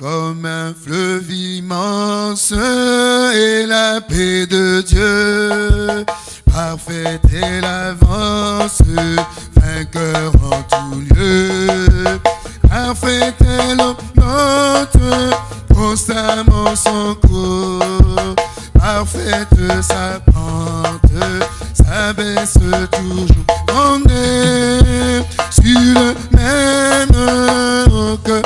Comme un fleuve immense est la paix de Dieu, parfaite est l'avance, vainqueur en tout lieu. Parfaite est l'autre, constamment son cours, parfaite sa pente, sa baisse toujours. On est sur le même que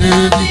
Baby.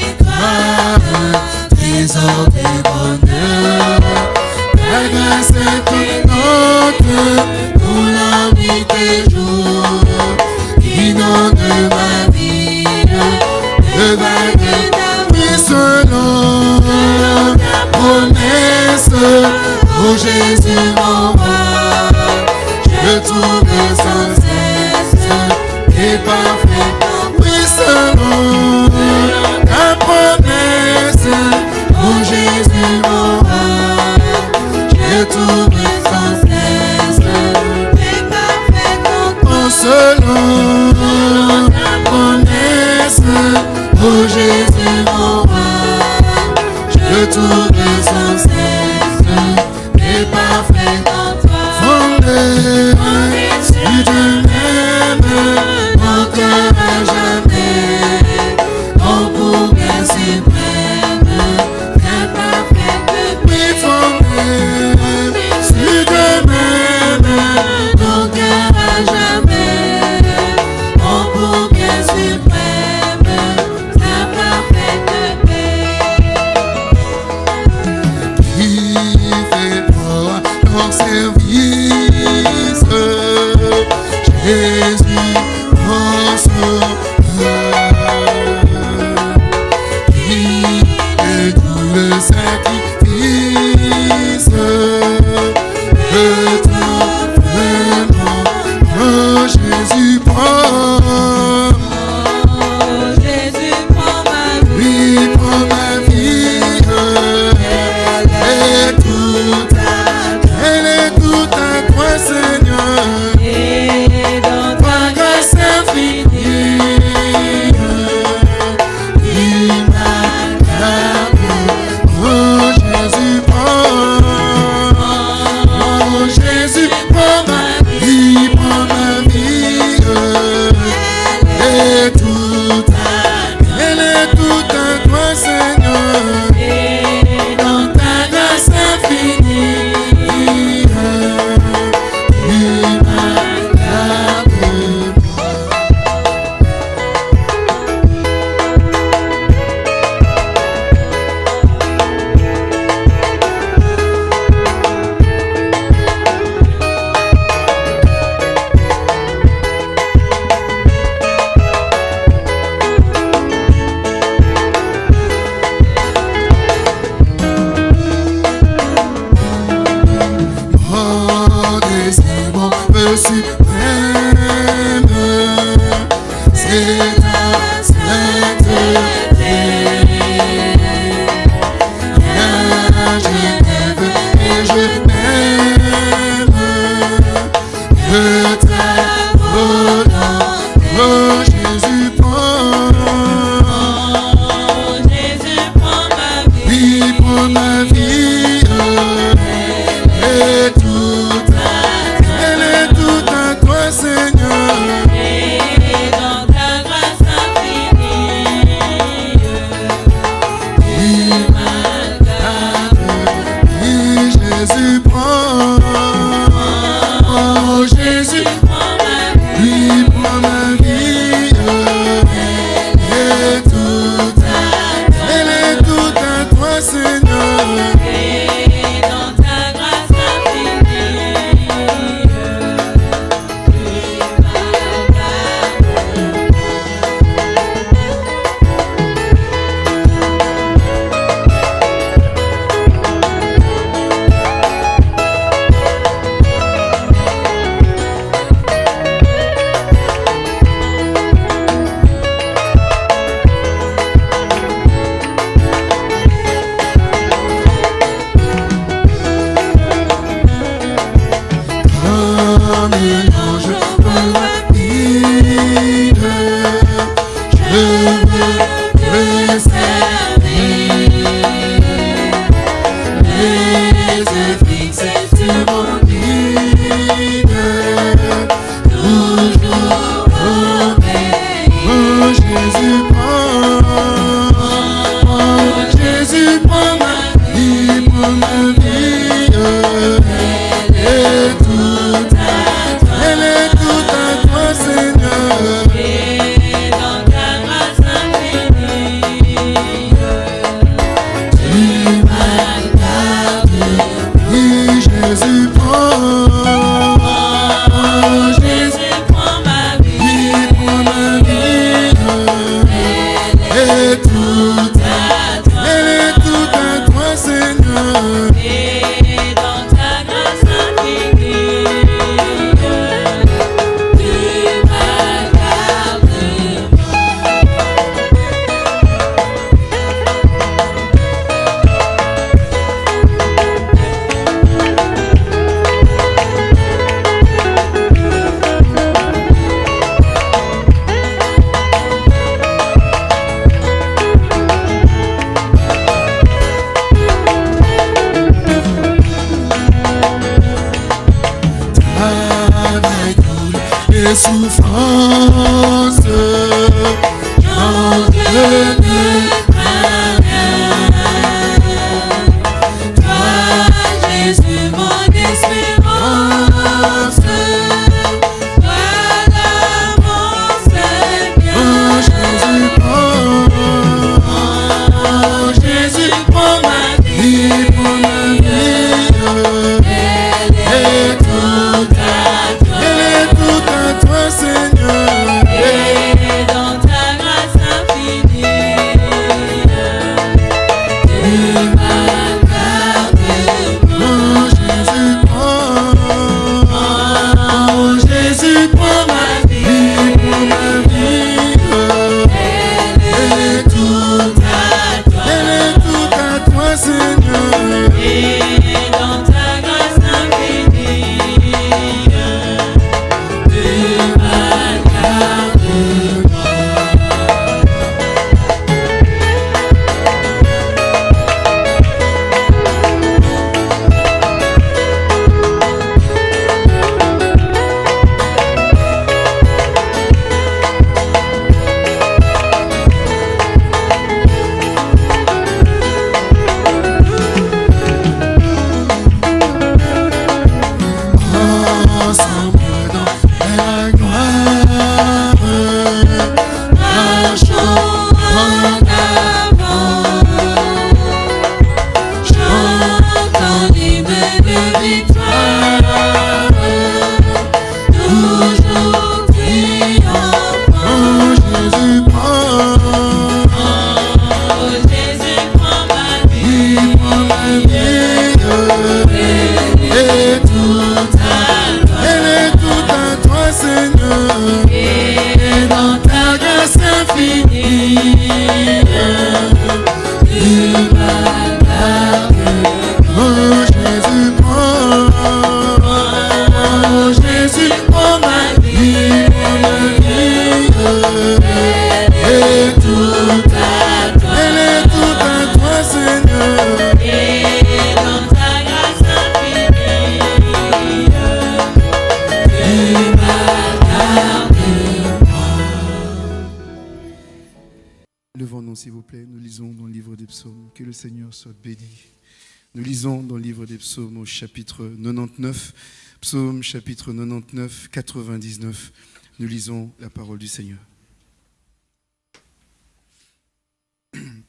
Chapitre 99, 99. Nous lisons la parole du Seigneur.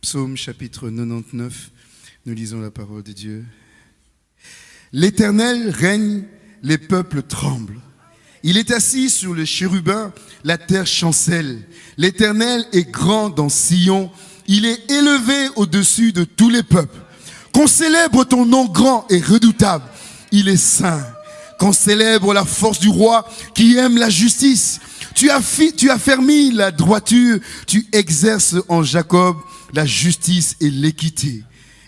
Psaume chapitre 99. Nous lisons la parole de Dieu. L'Éternel règne, les peuples tremblent. Il est assis sur le chérubin, la terre chancelle. L'Éternel est grand dans Sion. Il est élevé au-dessus de tous les peuples. Qu'on célèbre ton nom grand et redoutable. Il est saint. Qu'on célèbre la force du roi qui aime la justice. Tu as, tu as fermi la droiture. Tu exerces en Jacob la justice et l'équité.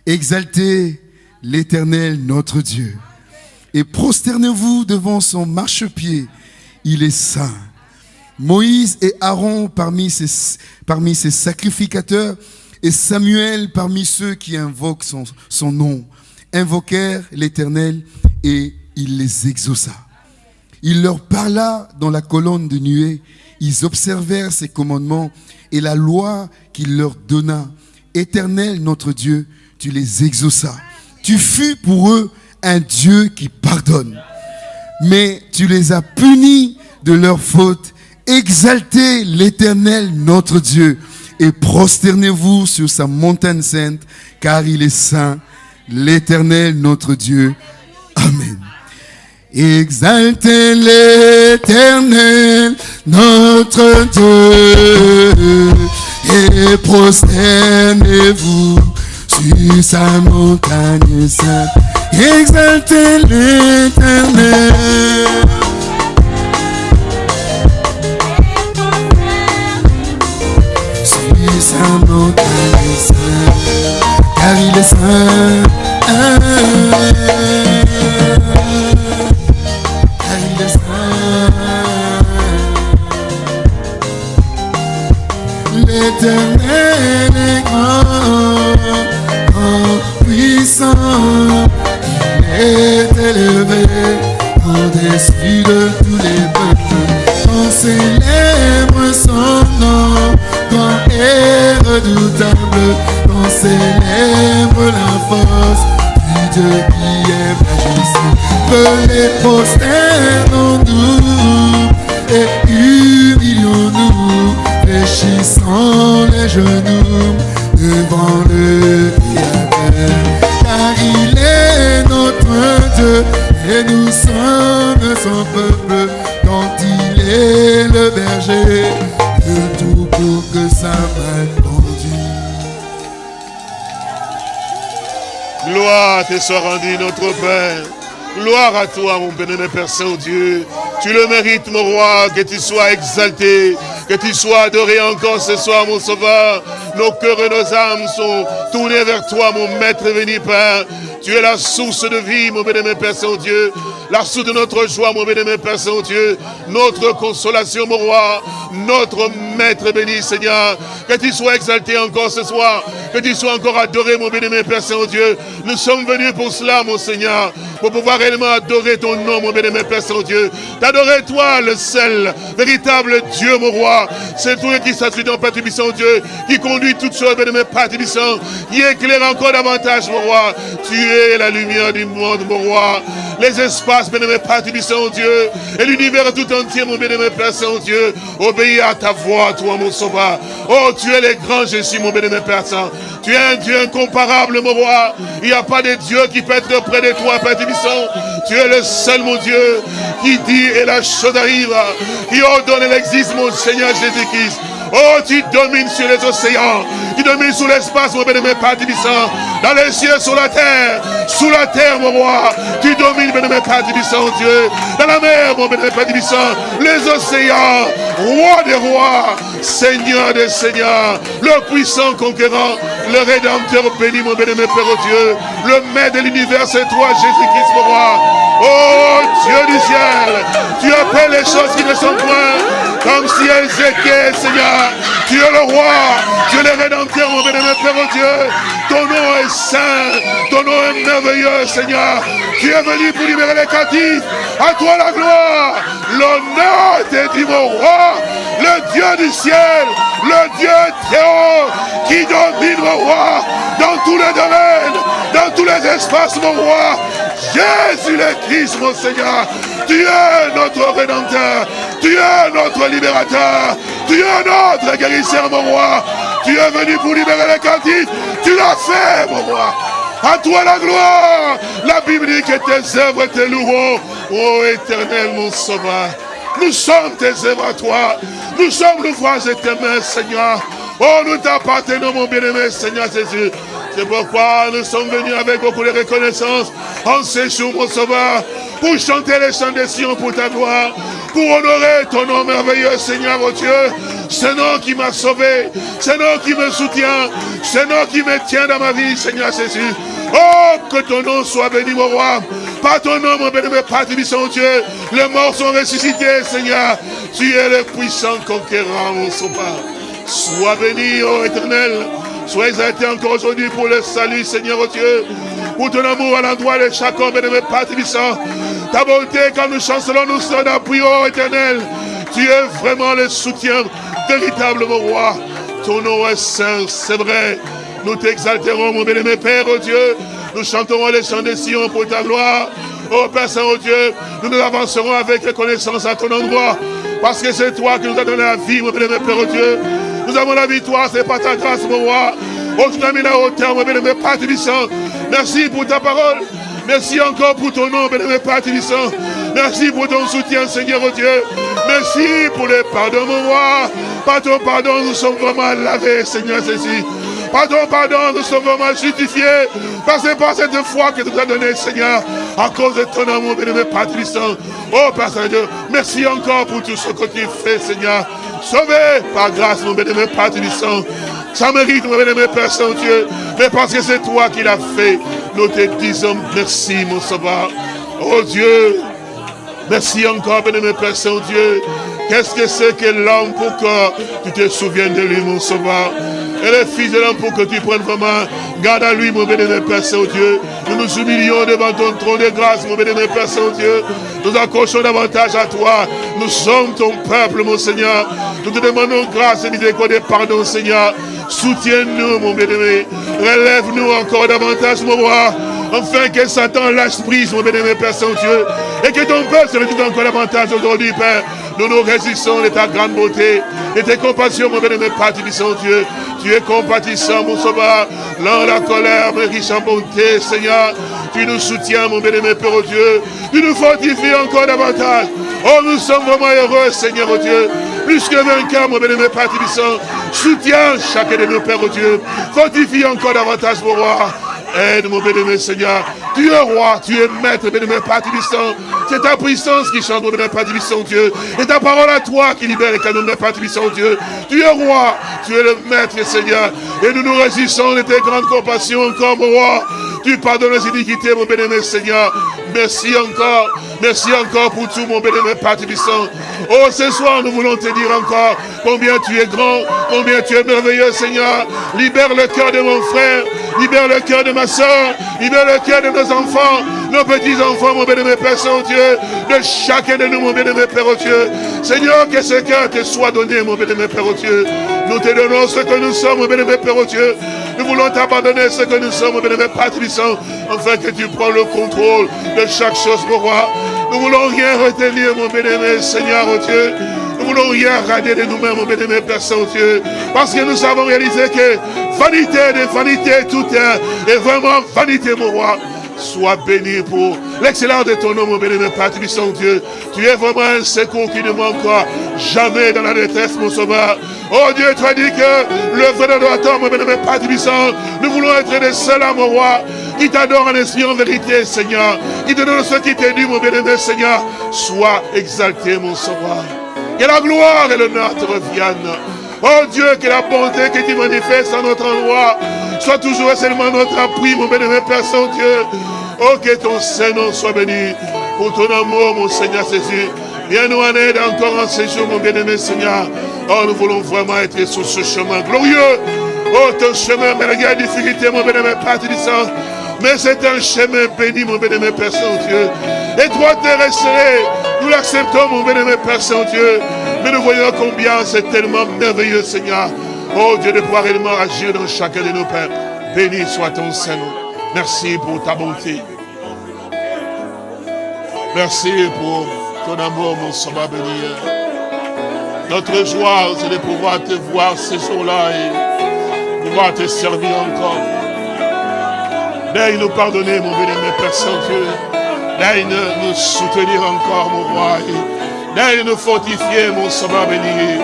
Exaltez l'Éternel notre Dieu. Et prosternez-vous devant son marchepied. Il est saint. Moïse et Aaron parmi ses, parmi ses sacrificateurs et Samuel parmi ceux qui invoquent son, son nom, invoquèrent l'Éternel et il les exauça. Il leur parla dans la colonne de nuée, ils observèrent ses commandements et la loi qu'il leur donna. Éternel notre Dieu, tu les exauças. Tu fus pour eux un Dieu qui pardonne. Mais tu les as punis de leurs fautes. Exaltez l'Éternel notre Dieu et prosternez-vous sur sa montagne sainte, car il est saint, l'Éternel notre Dieu. Exaltez l'Éternel notre Dieu et prosternez-vous sur sa montagne sainte. Exaltez l'Éternel. Sur sa montagne sainte, car il est saint. Célèbre son nom, grand et redoutable. On célèbre la force du Dieu qui est la justice. les prosternons-nous et humilions-nous, fléchissant les genoux devant le Créateur. Car il est notre Dieu et nous sommes son peuple Gloire te soit rendue, notre Père. Gloire à toi, mon bénémoine Père Saint-Dieu. Tu le mérites, mon roi, que tu sois exalté, que tu sois adoré encore ce soir, mon sauveur. Nos cœurs et nos âmes sont tournés vers toi, mon maître venu, Père. Tu es la source de vie, mon bénémoine Père Saint-Dieu. La source de notre joie, mon bénémoine Père Saint-Dieu. Notre consolation, mon roi. Notre maître béni, Seigneur. Que tu sois exalté encore ce soir. Que tu sois encore adoré, mon bénémoine Père Saint-Dieu. Nous sommes venus pour cela, mon Seigneur. Pour pouvoir réellement adorer ton nom, mon bénémoine Père Saint-Dieu. T'adorer, toi, le seul, véritable Dieu, mon roi. C'est toi qui s'assuit dans Père Saint-Dieu. Qui conduit toutes choses, bénémoine Père Tibissant. Qui éclaire encore davantage, mon roi. Tu es la lumière du monde, mon roi. Les espaces, bénémoine Père Tibissant, Dieu. Et l'univers tout entier, mon bénémoine Père Saint-Dieu. Obéis à ta voix, toi, mon sauveur. Oh, tu es le grand Jésus, mon bénémoine Père Saint. Tu es un Dieu incomparable, mon roi. Il n'y a pas de Dieu qui peut être près de toi, Père Tibissant. Tu es le seul, mon Dieu, qui dit et la chose arrive. Qui ordonne existe, mon Seigneur Jésus-Christ. Oh, tu domines sur les océans. Tu domines sur l'espace, mon bénémoine Père Tibissant. Dans les cieux, sur la terre. Sous la terre, mon roi. Tu domines, bénémoine Père Tibissant, Dieu. Dans la mer, mon bénémoine Père Tibissant. Les océans. Roi des rois. Seigneur des seigneurs. Le puissant conquérant. Le rédempteur béni, mon bénémoine Père Dieu. Le maître de l'univers, c'est toi, Jésus-Christ, mon roi. Oh, Dieu du ciel. Tu appelles les choses qui ne sont point. Comme si elles étaient, Seigneur. Tu es le roi. Tu es le rédempteur, mon bénémoine Père Dieu. Ton nom est saint. Ton nom est merveilleux, Seigneur. Tu es venu pour libérer les captifs. À toi la gloire. L'honneur t'est dit, mon roi. le Dieu du ciel, le Dieu Théo, qui domine mon roi dans tous les domaines, dans tous les espaces, mon roi. Jésus le Christ, mon Seigneur, tu es notre Rédempteur, tu es notre Libérateur, tu es notre guérisseur, mon roi. Tu es venu pour libérer les captifs, tu l'as fait, mon roi. À toi la gloire. La Bible dit que tes œuvres te loueront. Ô éternel, mon sauveur. Nous sommes tes œuvres à toi. Nous sommes l'ouvrage de tes mains, Seigneur. Oh, nous t'appartenons, mon bien-aimé, Seigneur Jésus. C'est pourquoi nous sommes venus avec beaucoup de reconnaissance en ces jours, mon sauveur, pour chanter les chants des Sion pour ta gloire, pour honorer ton nom merveilleux, Seigneur, mon Dieu. C'est nom qui m'a sauvé, c'est nom qui me soutient, c'est nom qui me tient dans ma vie, Seigneur Jésus. Oh, que ton nom soit béni, mon roi. Par ton nom, mon béni, Père, mon Dieu. Les morts sont ressuscités, Seigneur. Tu es le puissant conquérant, mon sauveur. Sois béni, ô éternel. Sois exalté encore aujourd'hui pour le salut, Seigneur, oh Dieu. Pour ton amour à l'endroit de chacun, bénémoine Père Ta bonté, quand nous chancelons, nous sommes d'appui, ô éternel. Tu es vraiment le soutien véritable, mon roi. Ton nom est saint, c'est vrai. Nous t'exalterons, mon bien-aimé Père, oh Dieu. Nous chanterons les chants des Sion pour ta gloire. Oh Père Saint, Dieu, nous nous avancerons avec reconnaissance à ton endroit. Parce que c'est toi qui nous as donné la vie, mon bien-aimé Père, Dieu. Nous avons la victoire, c'est pas ta grâce, mon roi. Oh, tu as mis la hauteur, mon bien-aimé Père Tibissant. Merci pour ta parole. Merci encore pour ton nom, bien-aimé Père Tibissant. Merci pour ton soutien, Seigneur, oh Dieu. Merci pour le pardon, mon roi. Par ton pardon, nous sommes vraiment lavés, Seigneur Jésus. Pardon, pardon, nous sommes vraiment justifiés. Parce que par cette foi que tu nous as donnée, Seigneur, à cause de ton amour, bien-aimé Père Oh, Père Saint-Dieu, merci encore pour tout ce que tu fais, Seigneur. Sauvé par grâce, mon bien-aimé Père Ça mérite, mon bien-aimé Père Saint-Dieu. Mais parce que c'est toi qui l'as fait, nous te disons merci, mon sauveur. Oh Dieu, merci encore, bien-aimé Père Saint-Dieu. Qu'est-ce que c'est que l'homme pour que tu te souviennes de lui, mon sauveur? Et le Fils de l'homme pour que tu prennes vraiment garde à lui, mon bénémoine Père Saint-Dieu. Nous nous humilions devant ton trône de grâce, mon bénémoine Père Saint-Dieu. Nous accrochons davantage à toi. Nous sommes ton peuple, mon Seigneur. Nous te demandons grâce et miséricorde et pardon, Seigneur. Soutiens-nous, mon bénémoine. Relève-nous encore davantage, mon roi. Enfin que Satan lâche prise, mon bénémoine Père Saint-Dieu. Et que ton peuple se réduise encore davantage aujourd'hui, Père. Nous nous résistons de ta grande beauté, de tes compassions, mon bénémoine Père Dieu. Tu es compatissant, mon sauveur. Dans la colère, mais riche en bonté, Seigneur. Tu nous soutiens, mon bénémoine Père, Dieu. Tu nous fortifies encore davantage. Oh, nous sommes vraiment heureux, Seigneur, oh Dieu. Plus que vainqueur, mon bénémoine Père Soutiens chacun de nos pères, oh Dieu. Fortifie encore davantage, mon roi. Aide mon bénémoine Seigneur. Tu es roi, tu es maître, bénémoine Père C'est ta puissance qui chante, mon bénémoine Père Dieu. Et ta parole à toi qui libère les canons de Père Dieu. Tu es roi, tu es le maître, Seigneur. Et nous nous résistons de tes grandes compassions mon roi. Tu pardonnes les iniquités, mon bénémoine Seigneur. Merci encore. Merci encore pour tout, mon bénémoine Père Oh, ce soir, nous voulons te dire encore combien tu es grand, combien tu es merveilleux, Seigneur. Libère le cœur de mon frère. Libère le cœur de ma soeur. Libère le cœur de nos enfants, nos petits-enfants, mon bénémoine Père Saint-Dieu. De chacun de nous, mon bénémoine Père Dieu. Seigneur, que ce cœur te soit donné, mon bénémoine Père Dieu. Nous te donnons ce que nous sommes, mon bénémoine Père Dieu. Nous voulons t'abandonner ce que nous sommes, mon bénémoine Père Tibissant, afin que tu prends le contrôle de chaque chose, mon roi. Nous voulons rien retenir, mon bénémoine Seigneur, oh Dieu. Nous voulons rien rader de nous-mêmes, mon bénémoine Père Saint-Dieu. Parce que nous avons réalisé que vanité de vanité, tout est, est vraiment vanité, mon roi. Sois béni pour l'excellence de ton nom, mon bénémoine Père Saint-Dieu. Tu es vraiment un secours qui ne manque jamais dans la détresse, mon sauveur. Oh Dieu, tu as dit que le vrai adorateur, mon bénémoine Père nous voulons être les seuls à mon roi qui t'adore en esprit, en vérité, Seigneur. Qui te donne ce qui t'est dû, mon bien-aimé, Seigneur. Sois exalté, mon sauveur. Que la gloire et l'honneur te reviennent. Oh Dieu, que la bonté que tu manifestes en notre endroit soit toujours et seulement notre appui, mon bien-aimé Père Saint-Dieu. Oh, que ton Saint-Nom soit béni pour ton amour, mon Seigneur Jésus. Viens nous en aide encore en ces jours, mon bien-aimé Seigneur. Oh, nous voulons vraiment être sur ce chemin glorieux. Oh, ton chemin, malgré la difficulté, mon bien-aimé Père, tu mais c'est un chemin béni, mon béni, Père Saint-Dieu. Et toi, te resterai Nous l'acceptons, mon bénémoine Père Saint-Dieu. Mais nous voyons combien c'est tellement merveilleux, Seigneur. Oh Dieu, de pouvoir réellement agir dans chacun de nos pères. Béni soit ton Seigneur. Merci pour ta bonté. Merci pour ton amour, mon sauveur béni. Notre joie, c'est de pouvoir te voir ces jours-là et pouvoir te servir encore. Daigne nous pardonner, mon béni, Père Saint-Dieu. Daigne nous soutenir encore, mon roi. Daigne nous fortifier, mon sauveur béni.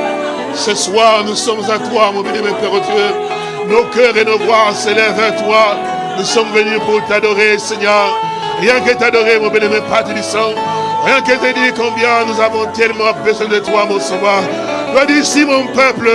Ce soir, nous sommes à toi, mon béni, Père Dieu. Nos cœurs et nos voix s'élèvent vers toi. Nous sommes venus pour t'adorer, Seigneur. Rien que t'adorer, mon béni, Père Tibissant. Rien que te dire combien nous avons tellement besoin de toi, mon sauveur. As dit, si mon peuple,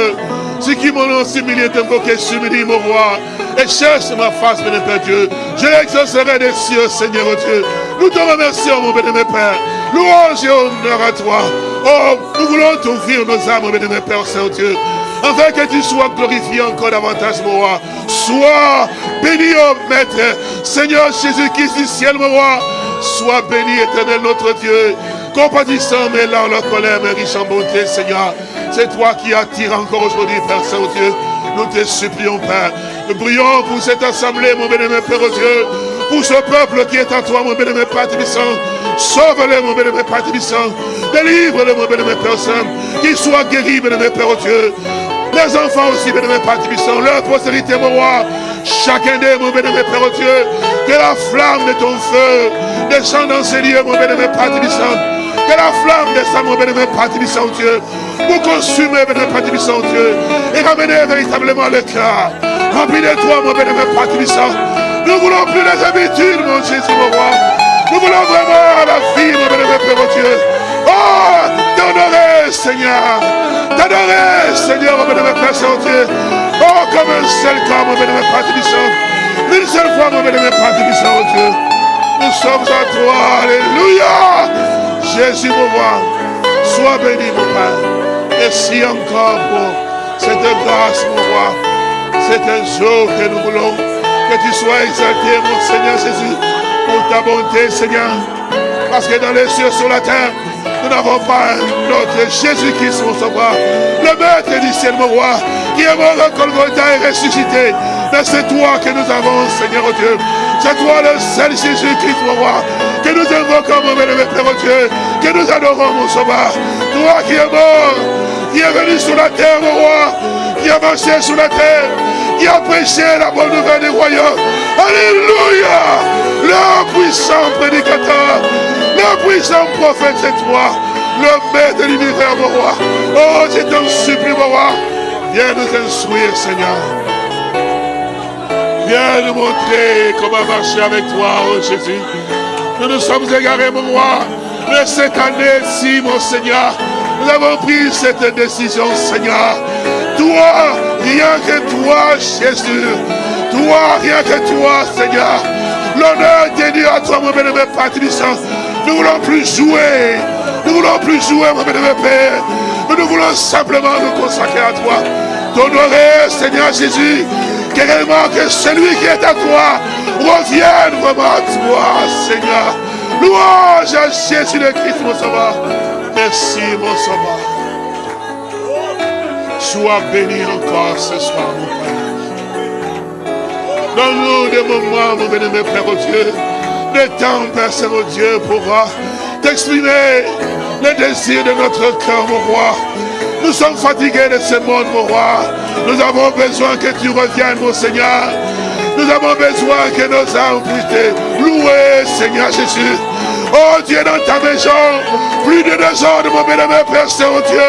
ceux qui m'ont nom s'humilie, t'invoquer, s'humilie, mon roi, et cherche ma face, béni Père Dieu, je l'exaucerai des cieux, Seigneur Dieu. Nous te remercions, mon béni Père. Louange et honneur à toi. Oh, nous voulons t'ouvrir nos âmes, mon béni Père Saint-Dieu. Afin que tu sois glorifié encore davantage, mon roi. Sois béni, oh Maître. Seigneur Jésus-Christ du ciel, mon roi. Sois béni, éternel notre Dieu. Compatissant, mais là, la colère, mais riche en bonté, Seigneur. C'est toi qui attires encore aujourd'hui, Père Saint-Dieu. Nous te supplions, Père. Nous prions pour cette assemblée, mon bénémoine Père Dieu. Pour ce peuple qui est à toi, mon bénémoine Père Tibissant. Sauve-les, mon bénémoine Père Tibissant. Délivre-les, mon bénémoine Père Saint. Qu'ils soient guéris, bénémoine Père Dieu. Les enfants aussi, bénémoine Père Tibissant. Leur postérité, mon roi. Chacun d'eux, mon bénémoine Père Dieu. Que la flamme de ton feu descende dans ces lieux, mon bénémoine Père Tibissant. Que la flamme descende, mon bénémoine Père Tibissant, Dieu. Pour consumer, bénémoine Père Tibissant, Dieu. Et ramener véritablement le cœur. Remplis de toi, mon bénémoine Père Tibissant. Nous voulons plus les habitudes, mon Jésus, mon roi. Nous voulons vraiment la vie, mon bénémoine Père Dieu. Oh, t'honorer, Seigneur. T'adorer, Seigneur, mon bénémoine Père Saint-Dieu. Oh, comme un seul corps, mon bénémoine Père Tibissant. Une seule fois, mon bénémoine Père Tibissant, Dieu. Nous sommes à toi. Alléluia. Jésus, mon roi. Sois béni, mon Père. Merci encore pour cette grâce, mon roi. C'est un jour que nous voulons que tu sois exalté, mon Seigneur Jésus, pour ta bonté, Seigneur. Parce que dans les cieux, sur la terre, nous n'avons pas notre Jésus-Christ, mon sauveur, le maître du ciel, mon roi, qui est mort à Golgotha et ressuscité. Mais c'est toi que nous avons, Seigneur Dieu. C'est toi le seul Jésus-Christ, mon roi, que nous invoquons, mon bénévole Père Dieu, que nous adorons, mon sauveur. Toi qui es mort, qui est venu sur la terre, mon roi, qui a marché sur la terre, qui a prêché la bonne nouvelle du royaume. Alléluia! Le puissant prédicateur, le puissant prophète, c'est toi, le maître de l'univers, mon roi. Oh, je t'en supplie, mon roi. Viens nous instruire, Seigneur. Viens nous montrer comment marcher avec toi, oh Jésus. Nous nous sommes égarés, mon roi. Mais cette année-ci, mon Seigneur, nous avons pris cette décision, Seigneur. Toi, rien que toi, Jésus. Toi, rien que toi, Seigneur. L'honneur est dû à toi, mon bénévole Tibissant. Nous voulons plus jouer. Nous voulons plus jouer, mon Père. Mais nous voulons simplement nous consacrer à toi. T'honorer, Seigneur Jésus. Que réellement que celui qui est à toi revienne vraiment à toi, Seigneur. Louange à Jésus le Christ, mon sauveur. Merci, mon sauveur. Sois béni encore ce soir, mon Père. Donne-nous des moments, mon béni, Père au Dieu, des temps, Père Saint-Dieu, pour t'exprimer le désir de notre cœur, mon roi. Nous sommes fatigués de ce monde, mon roi. Nous avons besoin que tu reviennes, mon Seigneur. Nous avons besoin que nos âmes puissent louer, Seigneur Jésus. Oh Dieu, dans ta maison, plus de désordre, mon bénémoine Père Saint-Dieu.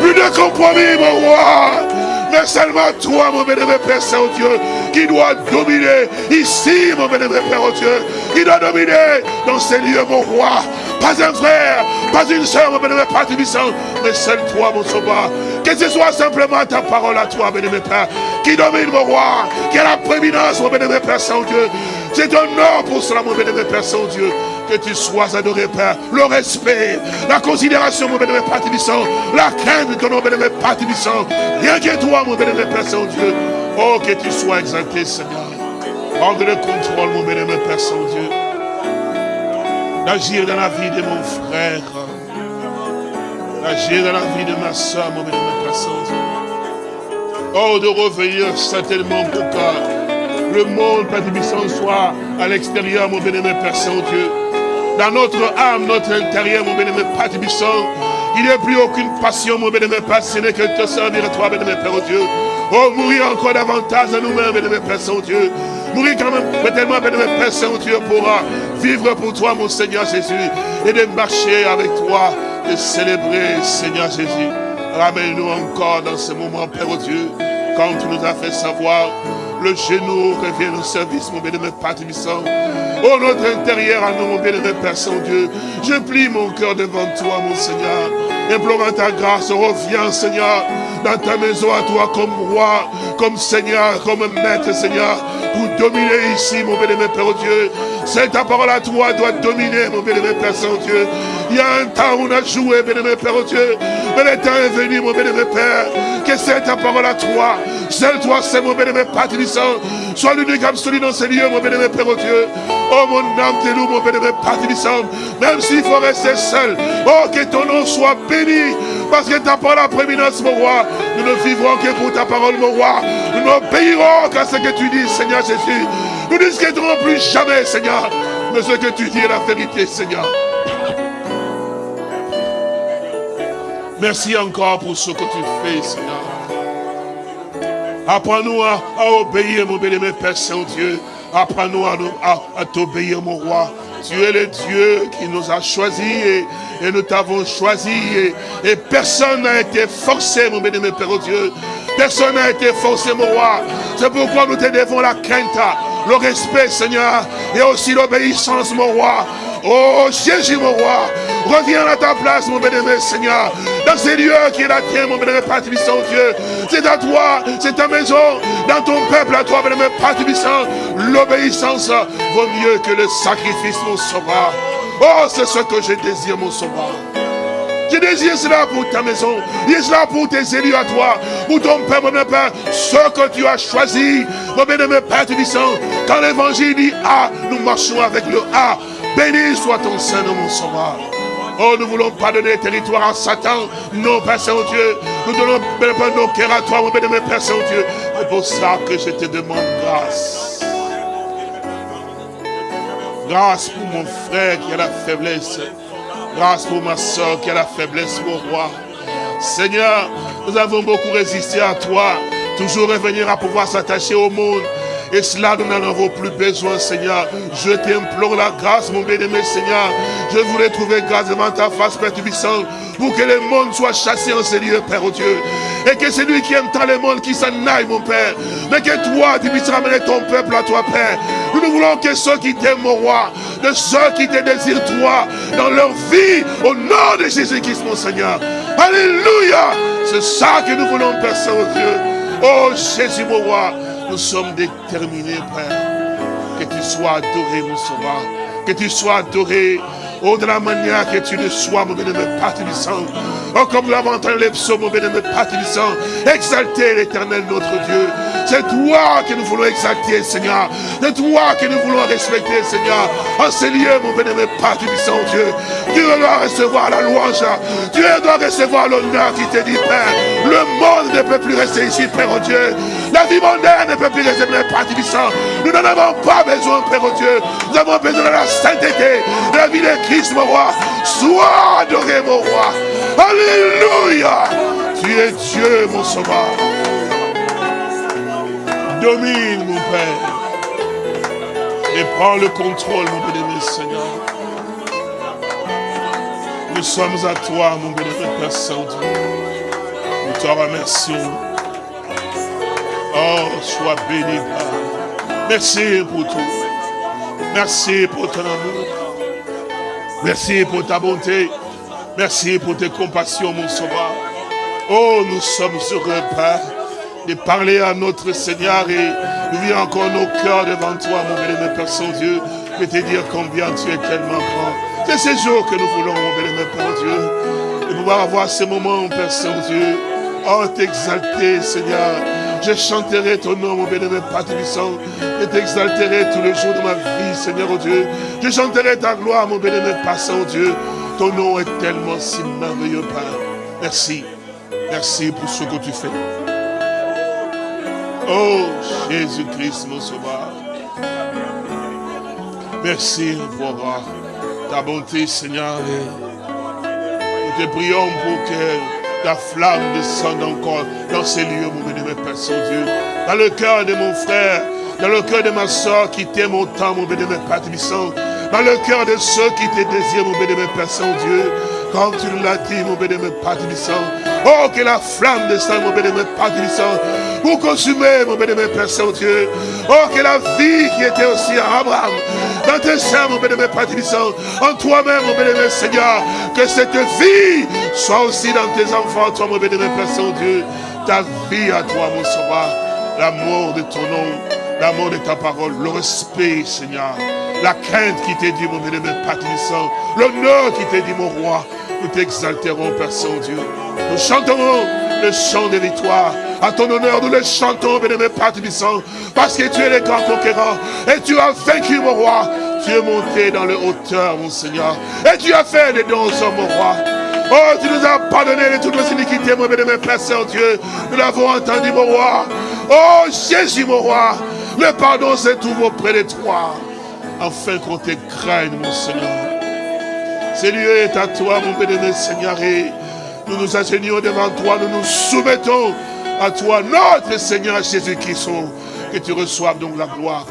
Plus de compromis, mon roi. Mais seulement toi, mon bénémoine Père Saint-Dieu, qui doit dominer ici, mon bénémoine Père Dieu, qui doit dominer dans ces lieux, mon roi. Pas un frère, pas une soeur, mon bénémoine Père Tibissant, mais seul toi, mon sauveur. Que ce soit simplement ta parole à toi, bénémoine Père, qui domine, mon roi, qui a la prééminence, mon bénémoine Père Saint-Dieu. C'est un honneur pour cela, mon bénémoine Père Saint-Dieu que tu sois adoré, Père. Le respect, la considération, mon bénémoine Père Tibissant, la crainte de ton nom, bénémoine Père Tibissant. Rien que toi, mon bénémoine Père Saint-Dieu. Oh, que tu sois exalté, Seigneur. Prendre le contrôle, mon bénémoine Père Saint-Dieu. D'agir dans la vie de mon frère. Agir dans la vie de ma soeur, mon bénémoine Père Saint-Dieu. Oh, de revenir certainement pour que le monde, Père Tibissant, soit à l'extérieur, mon bénémoine Père Saint-Dieu. Dans notre âme, notre intérieur, mon bénémoine Père Tibissant, il n'y a plus aucune passion, mon bénémoine Père, ce n'est que te servir à toi, bénémoine Père, oh Dieu. Oh, mourir encore davantage à nous-mêmes, bénémoine Père Saint-Dieu. Mourir quand même, tellement, bénémoine Père Saint-Dieu, pour vivre pour toi, mon Seigneur Jésus, et de marcher avec toi, de célébrer, Seigneur Jésus. Ramène-nous encore dans ce moment, Père oh Dieu, quand tu nous as fait savoir le genou revient au service, mon bénémoine Père Tibissant. Oh, notre intérieur à nous, mon bénémoine Père Saint-Dieu. Je plie mon cœur devant toi, mon Seigneur. Implorant ta grâce, reviens, Seigneur, dans ta maison à toi comme roi, comme Seigneur, comme maître, Seigneur, pour dominer ici, mon bénémoine Père Dieu. C'est ta parole à toi doit dominer, mon bénémoine Père Saint-Dieu. Il y a un temps où on a joué, bénémoine Père Dieu. Mais le temps est venu, mon bénémoine Père, que c'est ta parole à toi. Seul toi, c'est mon bénémoine Père Sois l'unique absolu dans ces lieux, mon bénémoine Père Dieu. Oh, mon âme te loue, mon Père Même s'il faut rester seul. Oh, que ton nom soit béni. Parce que ta parole a prééminence, mon roi. Nous ne vivrons que pour ta parole, mon roi. Nous n'obéirons qu'à ce que tu dis, Seigneur Jésus. Nous ne discuterons plus jamais, Seigneur. Mais ce que tu dis est la vérité, Seigneur. Merci encore pour ce que tu fais, Seigneur. Apprends-nous à, obéir, mon béni, Père Saint-Dieu. Apprends-nous à, t'obéir, mon roi. Tu es le Dieu qui nous a choisis et, nous t'avons choisi. Et, personne n'a été forcé, mon béni, Père Dieu. Personne n'a été forcé, mon roi. C'est pourquoi nous te devons la crainte, le respect, Seigneur, et aussi l'obéissance, mon roi. Oh Jésus, mon roi, reviens à ta place, mon bénémoine Seigneur, dans ces lieux qui est la tienne, mon bénémoine Père Dieu. C'est à toi, c'est ta maison, dans ton peuple, à toi, bénémoine Père L'obéissance vaut mieux que le sacrifice, mon sauveur. Oh, c'est ce que je désire, mon sauveur. Je désire cela pour ta maison. Je cela pour tes élus à toi. Pour ton Père, mon Père. Ce que tu as choisi. Mon bénémoine Père Quand l'évangile dit A, nous marchons avec le A. Béni soit ton Saint, mon sauveur. Oh, nous ne voulons pas donner territoire à Satan. Non, Père Saint-Dieu. Nous donnons nos cœurs à toi, mon bénémoine Père Saint-Dieu. C'est pour ça que je te demande grâce. Grâce pour mon frère qui a la faiblesse. Grâce pour ma soeur qui a la faiblesse, mon roi. Seigneur, nous avons beaucoup résisté à toi. Toujours revenir à pouvoir s'attacher au monde. Et cela, nous n'en avons plus besoin, Seigneur. Je t'implore la grâce, mon bien-aimé, Seigneur. Je voulais trouver grâce devant ta face, Père Tubissant, pour que le monde soit chassé en ces lieux, Père, oh Dieu. Et que celui qui aime tant le monde, qui s'en aille, mon Père. Mais que toi, tu puisses ramener ton peuple à toi, Père. Nous ne voulons que ceux qui t'aiment, mon roi, de ceux qui te désirent, toi, dans leur vie, au nom de Jésus-Christ, mon Seigneur. Alléluia. C'est ça que nous voulons, Père Saint-Dieu. Oh Jésus, mon roi. Nous sommes déterminés, Père, que tu sois adoré, mon sauveur. Que tu sois adoré, oh, de la manière que tu le sois, mon bénémoine Père sang. Oh, comme l'avons entendu les psaumes, mon bénémoine Père sang. Exaltez l'éternel, notre Dieu. C'est toi que nous voulons exalter, Seigneur. C'est toi que nous voulons respecter, Seigneur. En ces lieux, mon bénémoine Père sang, Dieu. Tu dois recevoir la louange. Tu dois recevoir l'honneur qui te dit, Père. Le monde ne peut plus rester ici, Père, oh Dieu. La vie mondaine ne peut plus rester, Père Tibissant. Nous n'en avons pas besoin, Père, oh Dieu. Nous avons besoin de la sainteté, la vie de Christ, mon roi. Sois adoré, mon roi. Alléluia. Tu es Dieu, mon sauveur. Domine, mon Père. Et prends le contrôle, mon bénémoine Seigneur. Nous sommes à toi, mon bénémoine Père Saint-Dieu. Nous te remercions. Oh, sois béni, Père. Merci pour tout. Merci pour ton amour. Merci pour ta bonté. Merci pour tes compassions, mon sauveur. Oh, nous sommes heureux, Père, de parler à notre Seigneur et d'ouvrir encore nos cœurs devant toi, mon bénémoine Père Saint-Dieu, et te dire combien tu es tellement grand. C'est ces jours que nous voulons, mon bénémoine Père Dieu, de pouvoir avoir ces moments, Père Saint-Dieu, oh, t'exalter, Seigneur, je chanterai ton nom, mon bénémoine Père Tibissant, et t'exalterai tous les jours de ma vie, Seigneur oh Dieu. Je chanterai ta gloire, mon bénémoine Père Saint-Dieu. Ton nom est tellement si merveilleux, Père. Merci. Merci pour ce que tu fais. Oh Jésus-Christ, mon sauveur. Merci pour ta bonté, Seigneur. nous te prions pour que ta flamme descende encore dans ces lieux, mon béni, Père Saint-Dieu. Dans le cœur de mon frère, dans le cœur de ma soeur qui t'aime autant, mon béni, Père Tébissant. Dans le cœur de ceux qui te désirent, mon béni, Père Saint-Dieu. Comme tu l'as dit, mon béni, Père Tébissant. Oh, que la flamme descende, mon béni, Père pour consumer, mon bénémoine Père Saint-Dieu. Oh, que la vie qui était aussi à Abraham, dans tes seins, mon bénémoine Père Tébissant, en toi-même, mon bénémoine Seigneur, que cette vie soit aussi dans tes enfants, toi, mon bénémoine Père Saint-Dieu, ta vie à toi, mon sauveur, l'amour de ton nom, l'amour de ta parole, le respect, Seigneur, la crainte qui t'est dit, mon bénémoine Père l'honneur qui t'est dit, mon roi, nous t'exalterons, Père Saint-Dieu. Nous chanterons le chant de victoire. À ton honneur, nous le chantons, bénémoine Père Tébissant, parce que tu es le grand conquérant et tu as vaincu, mon roi. Tu es monté dans les hauteurs, mon Seigneur, et tu as fait des dons mon roi. Oh, tu nous as pardonné de toutes nos iniquités, mon bénémoine Père Saint-Dieu. Nous l'avons entendu, mon roi. Oh, Jésus, mon roi. Le pardon se trouve auprès de toi. Afin qu'on te craigne, mon Seigneur. Ce lieu est à toi, mon bénémoine Seigneur. Et nous nous asseyons devant toi. Nous nous soumettons à toi, notre Seigneur Jésus-Christ. Que tu reçoives donc la gloire.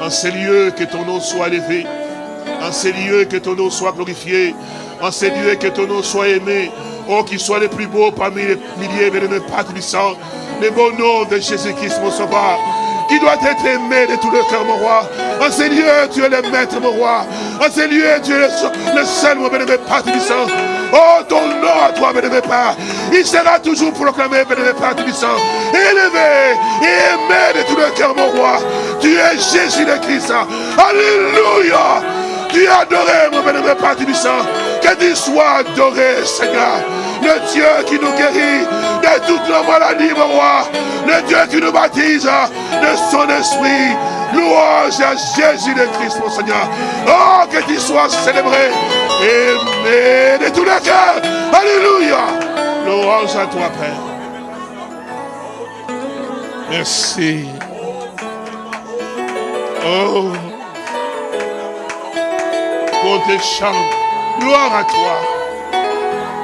En ces lieux, que ton nom soit élevé. En ces lieux, que ton nom soit glorifié. En ces lieux, que ton nom soit aimé. Oh, qu'il soit le plus beau parmi les milliers, de mes sang. Le beau nom de Jésus-Christ, mon sauveur qui doit être aimé de tout le cœur, mon roi. En ces lieux, tu es le maître, mon roi. En ces tu es le, seul, mon bénévole Père Tubissant. Oh, ton nom à toi, bénévole Père. Il sera toujours proclamé, bénévole Père Tubissant. Élevé et aimé de tout le cœur, mon roi. Tu es Jésus le Christ. Alléluia. Tu es adoré, mon bénévole Père Tubissant. Que tu sois adoré, Seigneur le Dieu qui nous guérit de toutes nos maladies, mon roi, le Dieu qui nous baptise de son esprit. Louange à Jésus de Christ, mon Seigneur. Oh, que tu sois célébré, aimé de tout le cœur. Alléluia. Louange à toi, Père. Merci. Oh, pour tes chants, gloire à toi.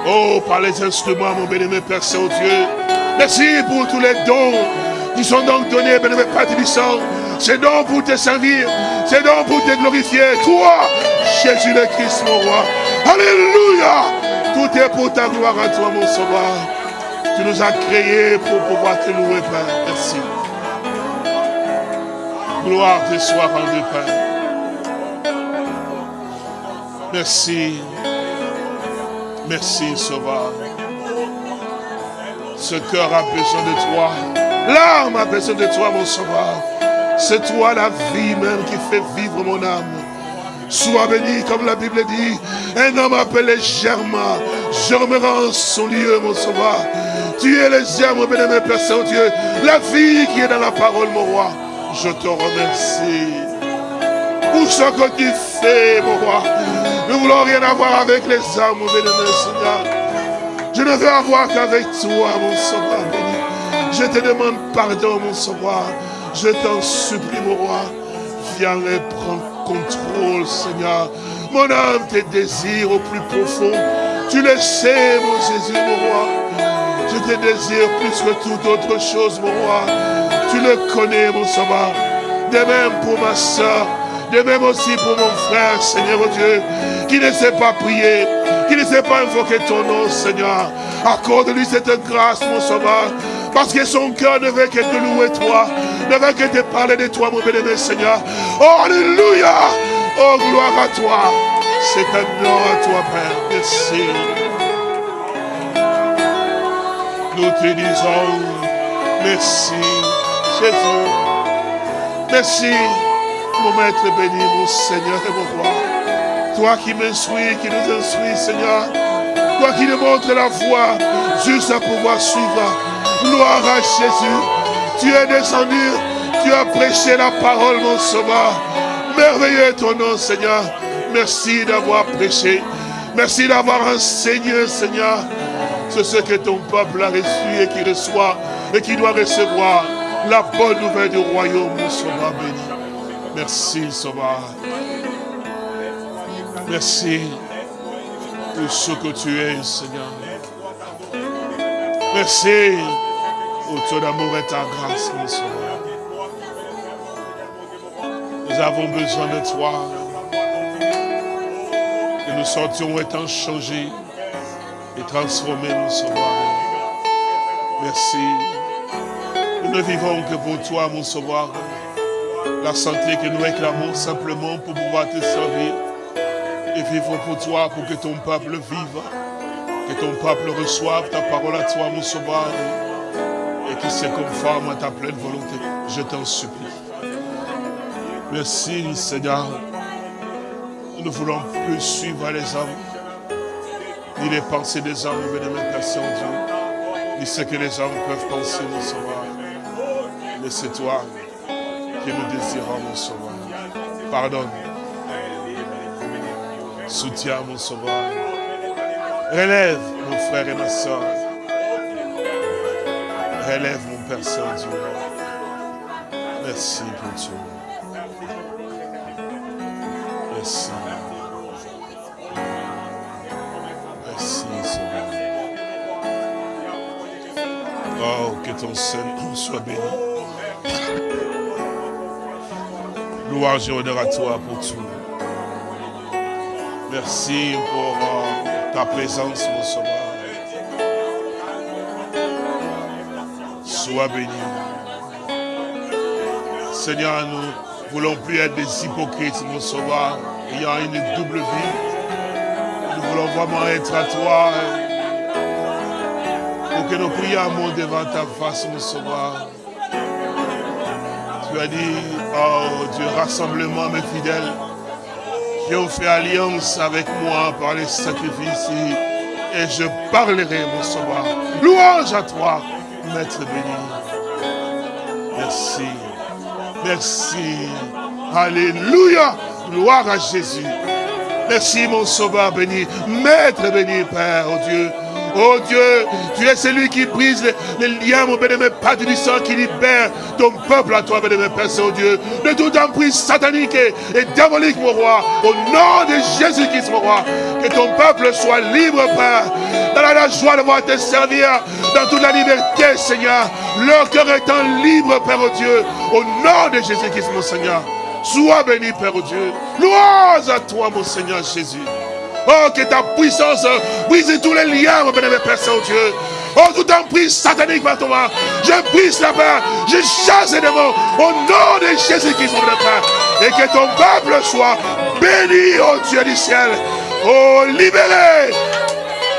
Oh, par les instruments, mon bénémoine Père Saint-Dieu. Merci pour tous les dons qui sont donc donnés, bénémoine Père Tébissant. C'est donc pour te servir. C'est donc pour te glorifier. Toi, Jésus le Christ, mon roi. Alléluia. Tout est pour ta gloire à toi, mon sauveur. Tu nous as créés pour pouvoir te louer, Père. Merci. Gloire te soit rendue, Père. Merci. Merci, Sauveur. Ce cœur a besoin de toi. L'âme a besoin de toi, mon Sauveur. C'est toi la vie même qui fait vivre mon âme. Sois béni, comme la Bible dit, un homme appelé Germain germera en son lieu, mon sauveur. Tu es le germe, bénémoine Père Saint-Dieu, la vie qui est dans la parole, mon roi. Je te remercie pour ce que tu fais, mon roi. Nous ne voulons rien avoir avec les âmes, mon bénémoine Seigneur. Je ne veux avoir qu'avec toi, mon sauveur béni. Je te demande pardon, mon sauveur. Je t'en supplie, mon roi. Viens et prends contrôle, Seigneur. Mon âme te désire au plus profond. Tu le sais, mon Jésus, mon roi. Je te désire plus que toute autre chose, mon roi. Tu le connais, mon sauveur. De même pour ma soeur. De même aussi pour mon frère, Seigneur Dieu, qui ne sait pas prier, qui ne sait pas invoquer ton nom, Seigneur. Accorde-lui cette grâce, mon sauveur. Parce que son cœur ne veut que te louer toi, ne veut que te parler de toi, mon bénévole Seigneur. Oh, Alléluia! Oh, gloire à toi. C'est un nom à toi, Père. Merci. Nous te disons merci, Jésus. Merci, mon maître béni, mon Seigneur et mon roi. Toi qui m'instruis, qui nous instruis, Seigneur. Toi qui nous montres la voie juste à pouvoir suivre. Gloire à Jésus. Tu es descendu, tu as prêché la parole, mon sauveur. Merveilleux ton nom, Seigneur. Merci d'avoir prêché. Merci d'avoir enseigné, Seigneur. C'est ce que ton peuple a reçu et qui reçoit et qui doit recevoir la bonne nouvelle du royaume, mon sauveur béni. Merci, sauveur. Merci pour ce que tu es, Seigneur. Merci pour ton amour et ta grâce, mon sauveur. Nous avons besoin de toi. Que nous sortions étant changés et transformés, mon sauveur. Merci. Nous ne vivons que pour toi, mon sauveur. La santé que nous réclamons simplement pour pouvoir te servir et vivre pour toi, pour que ton peuple vive, que ton peuple reçoive ta parole à toi, mon sauveur, et qu'il se conforme à ta pleine volonté. Je t'en supplie. Merci, Seigneur. Nous ne voulons plus suivre les hommes, ni les pensées des hommes, mais de personnes, Dieu, ni ce que les hommes peuvent penser, mon sauveur. Mais c'est toi que nous désirons, mon sauveur. Pardonne. Soutiens, mon sauveur. Relève, mon frère et ma soeur. Relève, mon Père Saint-Dieu. Merci pour tout. Merci. Merci, Sauveur. Oh, que ton Seigneur soit béni. Louange et honneur à toi pour tout. Merci pour euh, ta présence, mon sauveur. Béni. Seigneur, nous ne voulons plus être des hypocrites, mon sauveur, ayant une double vie. Nous voulons vraiment être à toi. Pour que nos prières devant ta face, mon sauveur. Tu as dit, oh Dieu, rassemblement mes fidèles, qui ont fait alliance avec moi par les sacrifices, et je parlerai, mon sauveur. Louange à toi, Maître béni. Merci. Merci. Alléluia. Gloire à Jésus. Merci, mon sauveur béni. Maître béni, Père, oh Dieu. Oh Dieu, tu es celui qui brise les, liens, mon bénémoine, Père du sang, qui libère ton peuple à toi, bénémoine, Père Saint-Dieu, de toute emprise satanique et, et, diabolique, mon roi. Au nom de Jésus-Christ, mon roi, que ton peuple soit libre, Père, dans la joie de voir te servir, dans toute la liberté, Seigneur. Leur cœur étant libre, Père, oh Dieu, au nom de Jésus-Christ, mon Seigneur. Sois béni, Père, oh Dieu. Louange à toi, mon Seigneur Jésus. Oh, que ta puissance brise tous les liens, mon bénémoine Père Saint-Dieu. Oh, tout emprise satanique, par toi. Je brise la paix. Je chasse les démons. Au nom de Jésus-Christ, mon Père. Et que ton peuple soit béni, oh Dieu du ciel. Oh, libéré.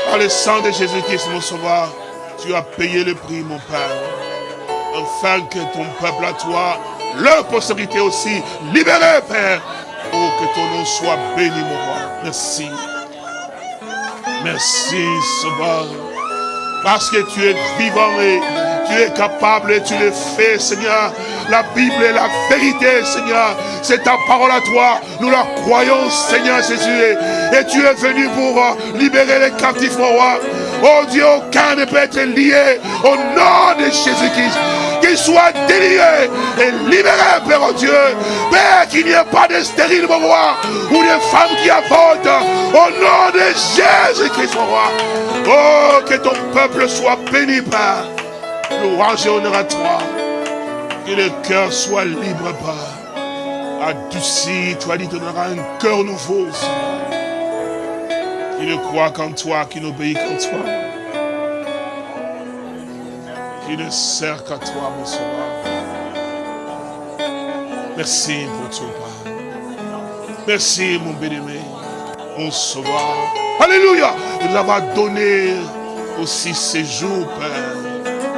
Par le sang de Jésus-Christ, mon sauveur. Tu as payé le prix, mon Père. Afin que ton peuple à toi, leur postérité aussi, libéré, Père. Que ton nom soit béni, mon roi. Merci. Merci, Sauveur. Parce que tu es vivant et tu es capable et tu le fais, Seigneur. La Bible est la vérité, Seigneur. C'est ta parole à toi. Nous la croyons, Seigneur Jésus. Et tu es venu pour libérer les captifs, mon roi. Oh Dieu, aucun ne peut être lié au nom de Jésus-Christ. Qu'il soit délié et libéré, Père oh Dieu. Père, qu'il n'y ait pas de stérile, mon roi, ou de femmes qui avortent. Au nom de Jésus-Christ, mon roi. Oh, que ton peuple soit béni, Père. Louange et honneur à toi. Que le cœur soit libre, Père. Adouci, toi dit, donneras un cœur nouveau, qui ne croit qu'en toi, qui n'obéit qu'en toi, qui ne sert qu'à toi, mon sauveur. Merci pour ton Père. Merci, mon bien-aimé, mon sauveur. Alléluia. De nous avoir donné aussi ces jours, Père.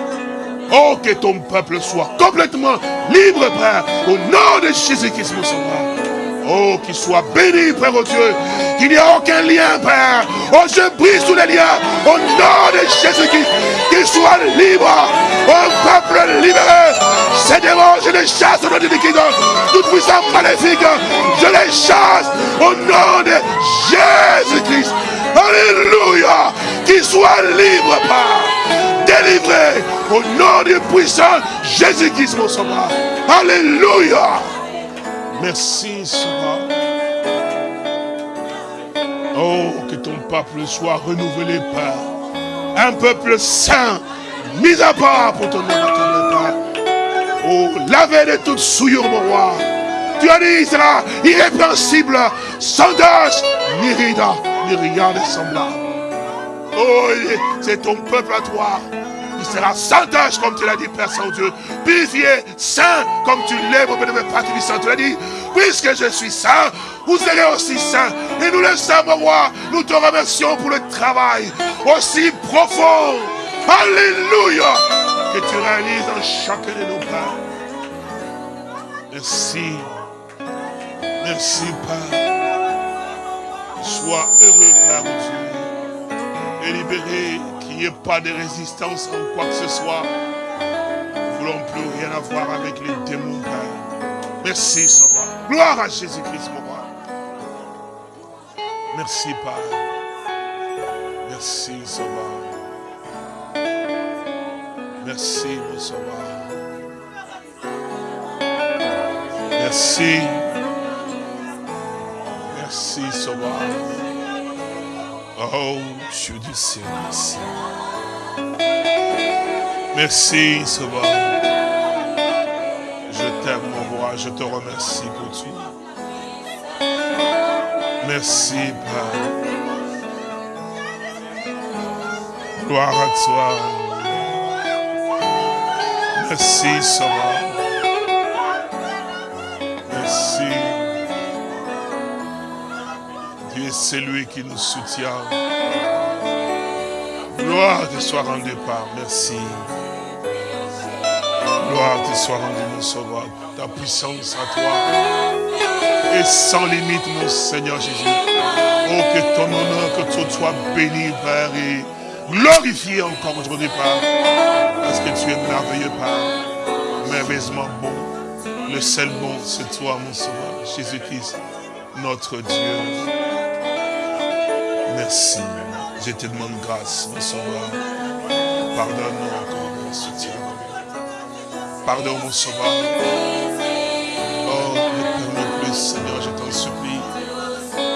Oh, que ton peuple soit complètement libre, Père, au nom de Jésus-Christ, mon sauveur. Oh, qu'il soit béni, Père, oh Dieu. Qu'il n'y ait aucun lien, Père. Oh, je brise tous les liens. Au nom de Jésus-Christ. Qu'il soit libre. Oh, peuple libéré. Ces démons, je les chasse au nom de Jésus. Toute puissance maléfique, je les chasse au nom de Jésus-Christ. Alléluia. Qu'il soit libre, Père. Délivré au nom du puissant Jésus-Christ, mon sauveur. Alléluia. Merci, Sauveur. Oh, que ton peuple soit renouvelé, Père. Un peuple saint, mis à part pour ton nom, Père. Oh, lavé de toute souillure, mon roi. Tu as dit, sera irrépréhensible, sans tâche, ni rida, ni rien de. Oh, c'est ton peuple à toi. Il sera sans tâche, comme tu l'as dit, Père Saint-Dieu. Purifié, saint, comme tu l'es, mon bénévole Père Saint. Tu l'as dit, puisque je suis saint, vous serez aussi saint. Et nous le savons, roi, nous te remercions pour le travail aussi profond. Alléluia. Que tu réalises dans chacun de nos pas. Merci. Merci, Père. Sois heureux, Père Dieu. Et libéré, qu'il n'y ait pas de résistance en quoi que ce soit. Nous ne voulons plus rien avoir avec les démons. Merci, Sauveur. Gloire à Jésus-Christ, mon roi. Merci, Père. Merci, Sauveur. Merci, mon Sauveur. Merci. Merci, Sauveur. Oh, Dieu du ciel, merci. Merci, Sauveur. Je t'aime, mon roi, je te remercie pour tout. Merci, Père. Gloire à toi. Merci, Sauveur. Dieu est celui qui nous soutient. Gloire te soit rendue par. Merci. Gloire te soit rendue, mon sauveur. Ta puissance à toi est sans limite, mon Seigneur Jésus. Oh, que ton honneur, que tout soit béni, Père, et glorifié encore aujourd'hui, Père. Parce que tu es merveilleux, Père. Merveilleusement bon. Le seul bon, c'est toi, mon sauveur, Jésus-Christ, notre Dieu. Merci. Je te demande grâce, mon sauveur. Pardonne-nous encore, mon soutien. Pardonne, mon sauveur. Oh, ne permets plus, Seigneur, je t'en supplie,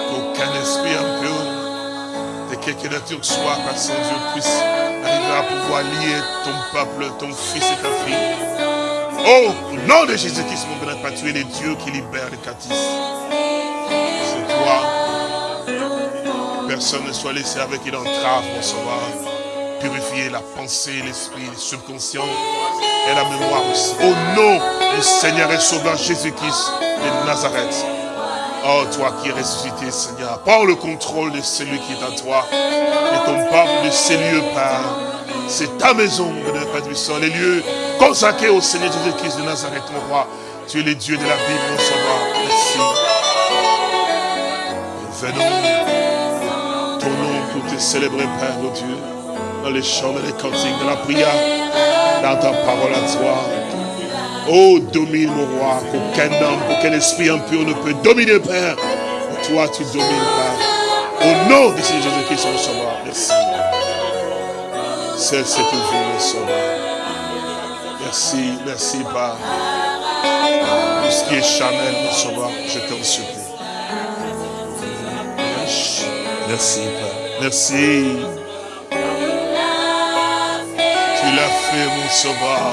qu'aucun esprit impur de quelque nature soit, Père Saint-Dieu, puisse arriver à pouvoir lier ton peuple, ton fils et ta fille. Oh, au nom de Jésus-Christ, mon bénévole, Père, tu es le Dieu qui libère les catis. Personne ne soit laissé avec une entrave, mon sauveur. Purifier la pensée, l'esprit, le subconscient et la mémoire aussi. Au nom du Seigneur et Sauveur Jésus-Christ de Nazareth. Oh, toi qui es ressuscité, Seigneur, prends le contrôle de celui qui est à toi et ton peuple de ces lieux, Père. C'est ta maison, bénévole, Père Puissant, les lieux consacrés au Seigneur Jésus-Christ de Nazareth, mon roi. Tu es le Dieu de la Bible, mon sauveur. Merci. Venons, pour te célébrer, Père, oh Dieu, dans les chants, dans les cantiques, dans la prière, dans ta parole à toi. Oh, domine, mon roi, qu'aucun homme, qu'aucun esprit impur ne peut dominer, Père. Toi, tu domines, Père. Au nom de Jésus-Christ, mon sauveur. Merci. C'est cette mon sauveur. Merci, merci, Père. Tout ce qui est mon sauveur, je t'en supplie. Merci, Père. Merci. Tu l'as fait, mon sauveur.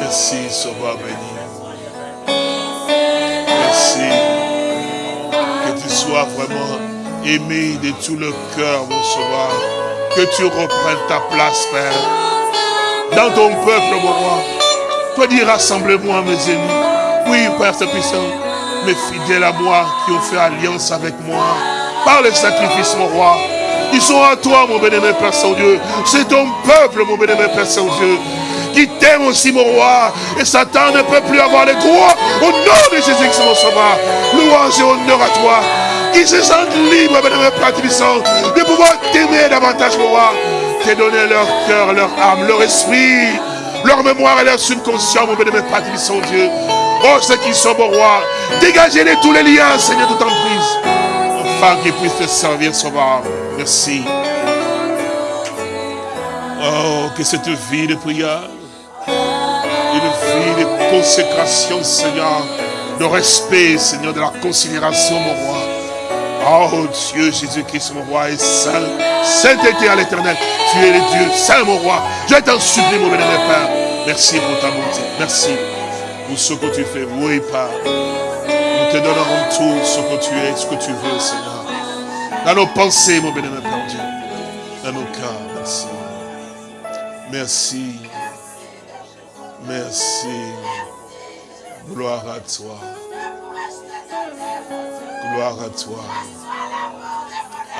Merci, sauveur béni. Merci. Que tu sois vraiment aimé de tout le cœur, mon sauveur. Que tu reprennes ta place, Père. Dans ton peuple, mon roi. Toi, dis, rassemblez-moi, mes ennemis. Oui, Père, c'est puissant fidèles à moi qui ont fait alliance avec moi par le sacrifice, mon roi. Ils sont à toi, mon bénémoine Père Saint-Dieu. C'est ton peuple, mon bénémoine Père Saint-Dieu, qui t'aime aussi, mon roi. Et Satan ne peut plus avoir les droits au nom de Jésus-Christ, mon sauveur. Louange et honneur à toi. Qui se sentent libres, bénémoine Père Puissant, de pouvoir t'aimer davantage, mon roi. T'es donné leur cœur, leur âme, leur esprit, leur mémoire et leur subconscient, mon bénémoine Père Puissant, Dieu. Oh, ceux qui sont, mon roi, dégagez-les tous les liens, Seigneur, de emprise. enfants qui puissent te servir, Sauveur. Merci. Oh, que cette vie de prière, une vie de consécration, Seigneur, de respect, Seigneur, de la considération, mon roi. Oh Dieu, Jésus-Christ, mon roi, est saint. Sainteté à l'éternel. Tu es le Dieu, saint, mon roi. Je t'en supplie, mon bénémoine Père. Merci pour ta bonté. Merci pour ce que tu fais. Oui, Père. Te donnons tout ce que tu es, ce que tu veux, Seigneur. Dans nos pensées, mon bénémoine Père Dieu. Dans nos cœurs, merci. Merci. Merci. Gloire à toi. Gloire à toi.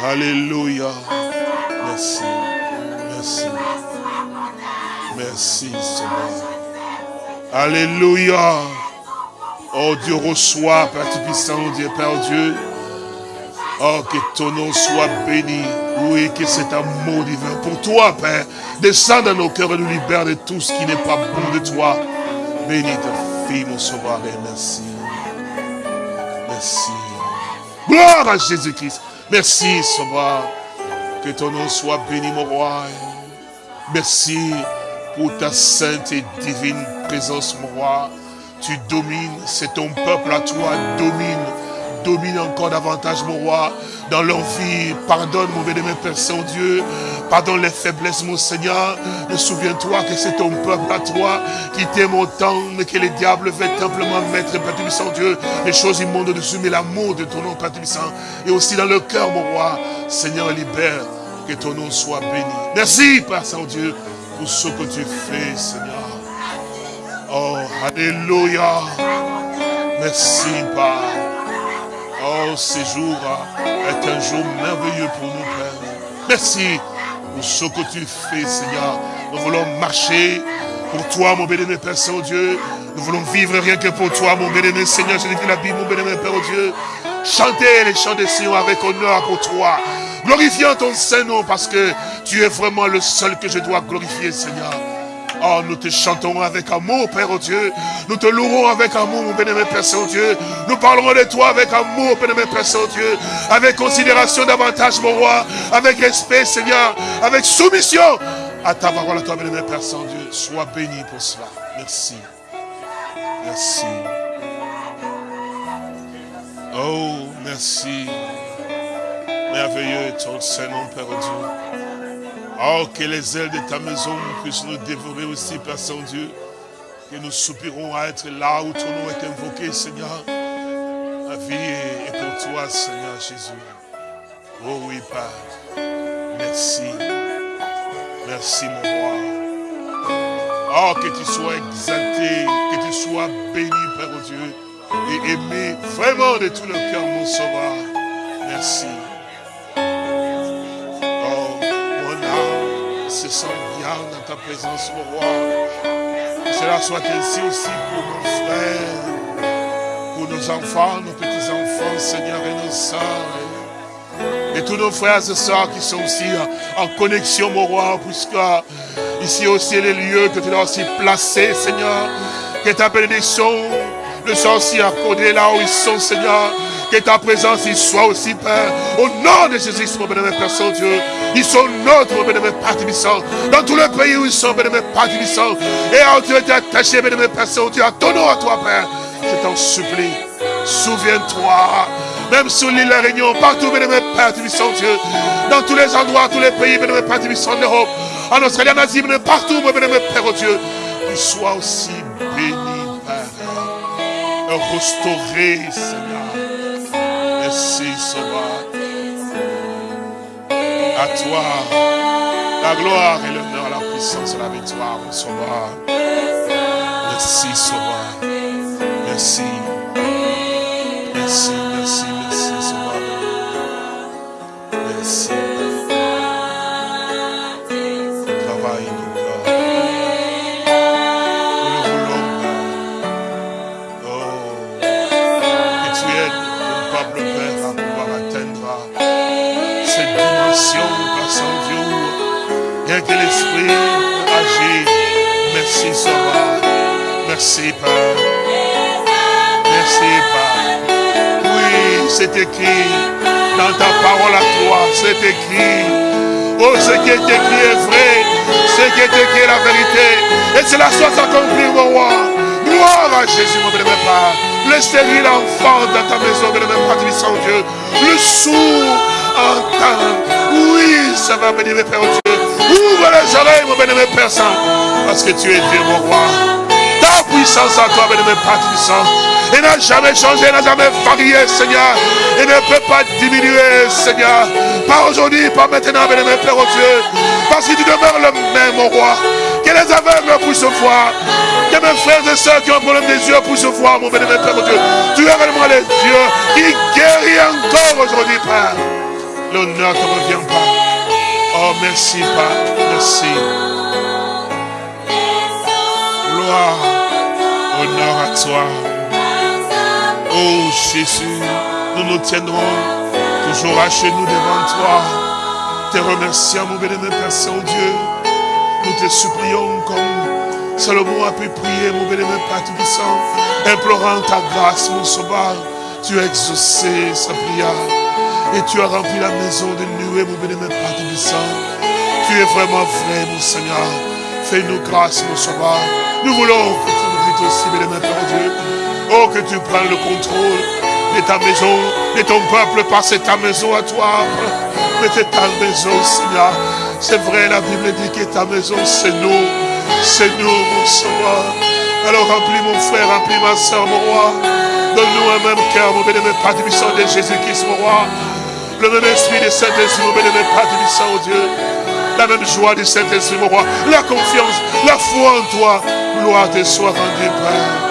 Alléluia. Merci. Merci. Merci, Seigneur. Alléluia. Oh Dieu, reçois, Père Tout-Puissant, Dieu, Père Dieu. Oh, que ton nom soit béni. Oui, que cet amour divin pour toi, Père, descend dans nos cœurs et nous libère de tout ce qui n'est pas bon de toi. Bénis ta fille, mon sauveur, merci. Merci. Gloire à Jésus-Christ. Merci, Sauveur. Que ton nom soit béni, mon roi. Merci pour ta sainte et divine présence, mon roi. Tu domines, c'est ton peuple à toi, domine domine encore davantage, mon roi, dans leur vie. Pardonne, mon bénémoine Père Saint-Dieu. Pardonne les faiblesses, mon Seigneur. Mais souviens-toi que c'est ton peuple à toi qui t'aime autant, mais que les diables veulent simplement mettre, Père Saint-Dieu, les choses immondes dessus, mais l'amour de ton nom, Père et aussi dans le cœur, mon roi. Seigneur, libère, que ton nom soit béni. Merci, Père Saint-Dieu, pour ce que tu fais, Seigneur. Oh, Alléluia. Merci, Père. Oh, ce jour est un jour merveilleux pour nous, Père. Merci pour ce que tu fais, Seigneur. Nous voulons marcher pour toi, mon bénémoine Père Saint-Dieu. Nous voulons vivre rien que pour toi, mon bénémoine Seigneur. Je dis la Bible, mon bénémoine Père Dieu. Chanter les chants des Seigneur avec honneur pour toi. Glorifiant ton Saint-Nom parce que tu es vraiment le seul que je dois glorifier, Seigneur. Oh, nous te chantons avec amour, Père oh Dieu. Nous te louerons avec amour, mon bénémoine Père Saint-Dieu. Nous parlerons de toi avec amour, bénémoine Père Saint-Dieu. Avec considération davantage, mon roi. Avec respect, Seigneur. Avec soumission à ta parole, à toi, bénémoine Père Saint-Dieu. Sois béni pour cela. Merci. Merci. Oh, merci. Merveilleux est ton Saint-Nom, Père oh Dieu. Oh, que les ailes de ta maison puissent nous dévorer aussi, Père Saint-Dieu. Que nous soupirons à être là où ton nom est invoqué, Seigneur. La vie est pour toi, Seigneur Jésus. Oh oui, Père. Merci. Merci, mon roi. Oh, que tu sois exalté, que tu sois béni, Père Dieu, et aimé vraiment de tout le cœur, mon sauveur. Merci. Se sent bien dans ta présence, mon roi. Que cela soit ainsi aussi pour nos frères, pour nos enfants, nos petits-enfants, Seigneur, et nos sœurs. Et tous nos frères et sœurs qui sont aussi en connexion, mon roi, puisque ici aussi les lieux que tu as aussi placés, Seigneur. Que ta bénédiction le soit aussi accordée là où ils sont, Seigneur. Que ta présence y soit aussi, Père. Au nom de Jésus, mon bénémoine Père Saint-Dieu. Ils sont notre bénémoine Père Tibissant. Dans tous les pays où ils sont, bénémoine Père Tibissant. Et en Dieu est attaché, bénémoine Père Saint-Dieu, à ton nom, à toi, Père. Je t'en supplie. Souviens-toi. Même sur l'île La Réunion, partout, bénémoine Père Tibissant, Dieu. Dans tous les endroits, tous les pays, bénémoine Père Tibissant, en Europe. En Australie, en Asie, partout, bénémoine Père oh Dieu. Qu'il soit aussi béni, Père. Restauré, Seigneur. Merci, Sauveur. À toi, la gloire et l'honneur, la puissance et la victoire, mon Sauveur. Merci, Sauveur. Merci. Merci, merci, merci, Sauveur. Merci. Merci. Merci, Père. Merci, Père. Oui, c'est écrit dans ta parole à toi, c'est écrit. Oh, ce qui est écrit est vrai, ce qui est écrit est la vérité. Et cela soit accompli, mon roi. Gloire à Jésus, mon bénémoine Père. Le stérile enfant dans ta maison, bénémoine Père, Saint Dieu. Le sourd entend. Oui, ça va bénir, Père Dieu. Ouvre les oreilles, mon bénémoine Père Saint. Parce que tu es Dieu, mon roi. Ta puissance à toi, bénémoine Père Saint. Il n'a jamais changé, n'a jamais varié, Seigneur. Il ne peut pas diminuer, Seigneur. Pas aujourd'hui, pas maintenant, bien Père au Dieu. Parce que tu demeures le même, mon roi. Que les aveugles puissent voir. Que mes frères et sœurs qui ont un problème des yeux puissent voir, mon bénémoine Père au Dieu. Tu es vraiment le Dieu qui guérit encore aujourd'hui, Père. L'honneur ne revient pas. Oh, merci, Père. Merci. Gloire, honneur à toi. Oh Jésus, nous nous tiendrons toujours à genoux devant toi, te remerciant, mon bénémoine Père Saint-Dieu. Nous te supplions comme Salomon a pu prier, mon bénémoine Père Tout-Puissant, implorant ta grâce, mon sauveur. Tu as exaucé sa prière et tu as rempli la maison de nuée, mon bénémoine Père Tout-Puissant. Tu es vraiment vrai, mon Seigneur. Fais-nous grâce, mon sauveur. Nous voulons que tu nous dites aussi, bénémoine Père Dieu, Oh, que tu prennes le contrôle de ta maison, de ton peuple, parce que ta maison à toi. Mais c'est ta maison, Seigneur. C'est vrai, la Bible dit que ta maison, c'est nous. C'est nous, mon Sauveur. Alors remplis mon frère, remplis ma soeur, mon roi. Donne-nous un même cœur, mon bénémoine Père du de Jésus-Christ, mon roi. Le même esprit de Saint-Esprit, mon bénémoine Père du oh Dieu. La même joie du Saint-Esprit, mon roi. La confiance, la foi en toi. Gloire te soit rendue, Père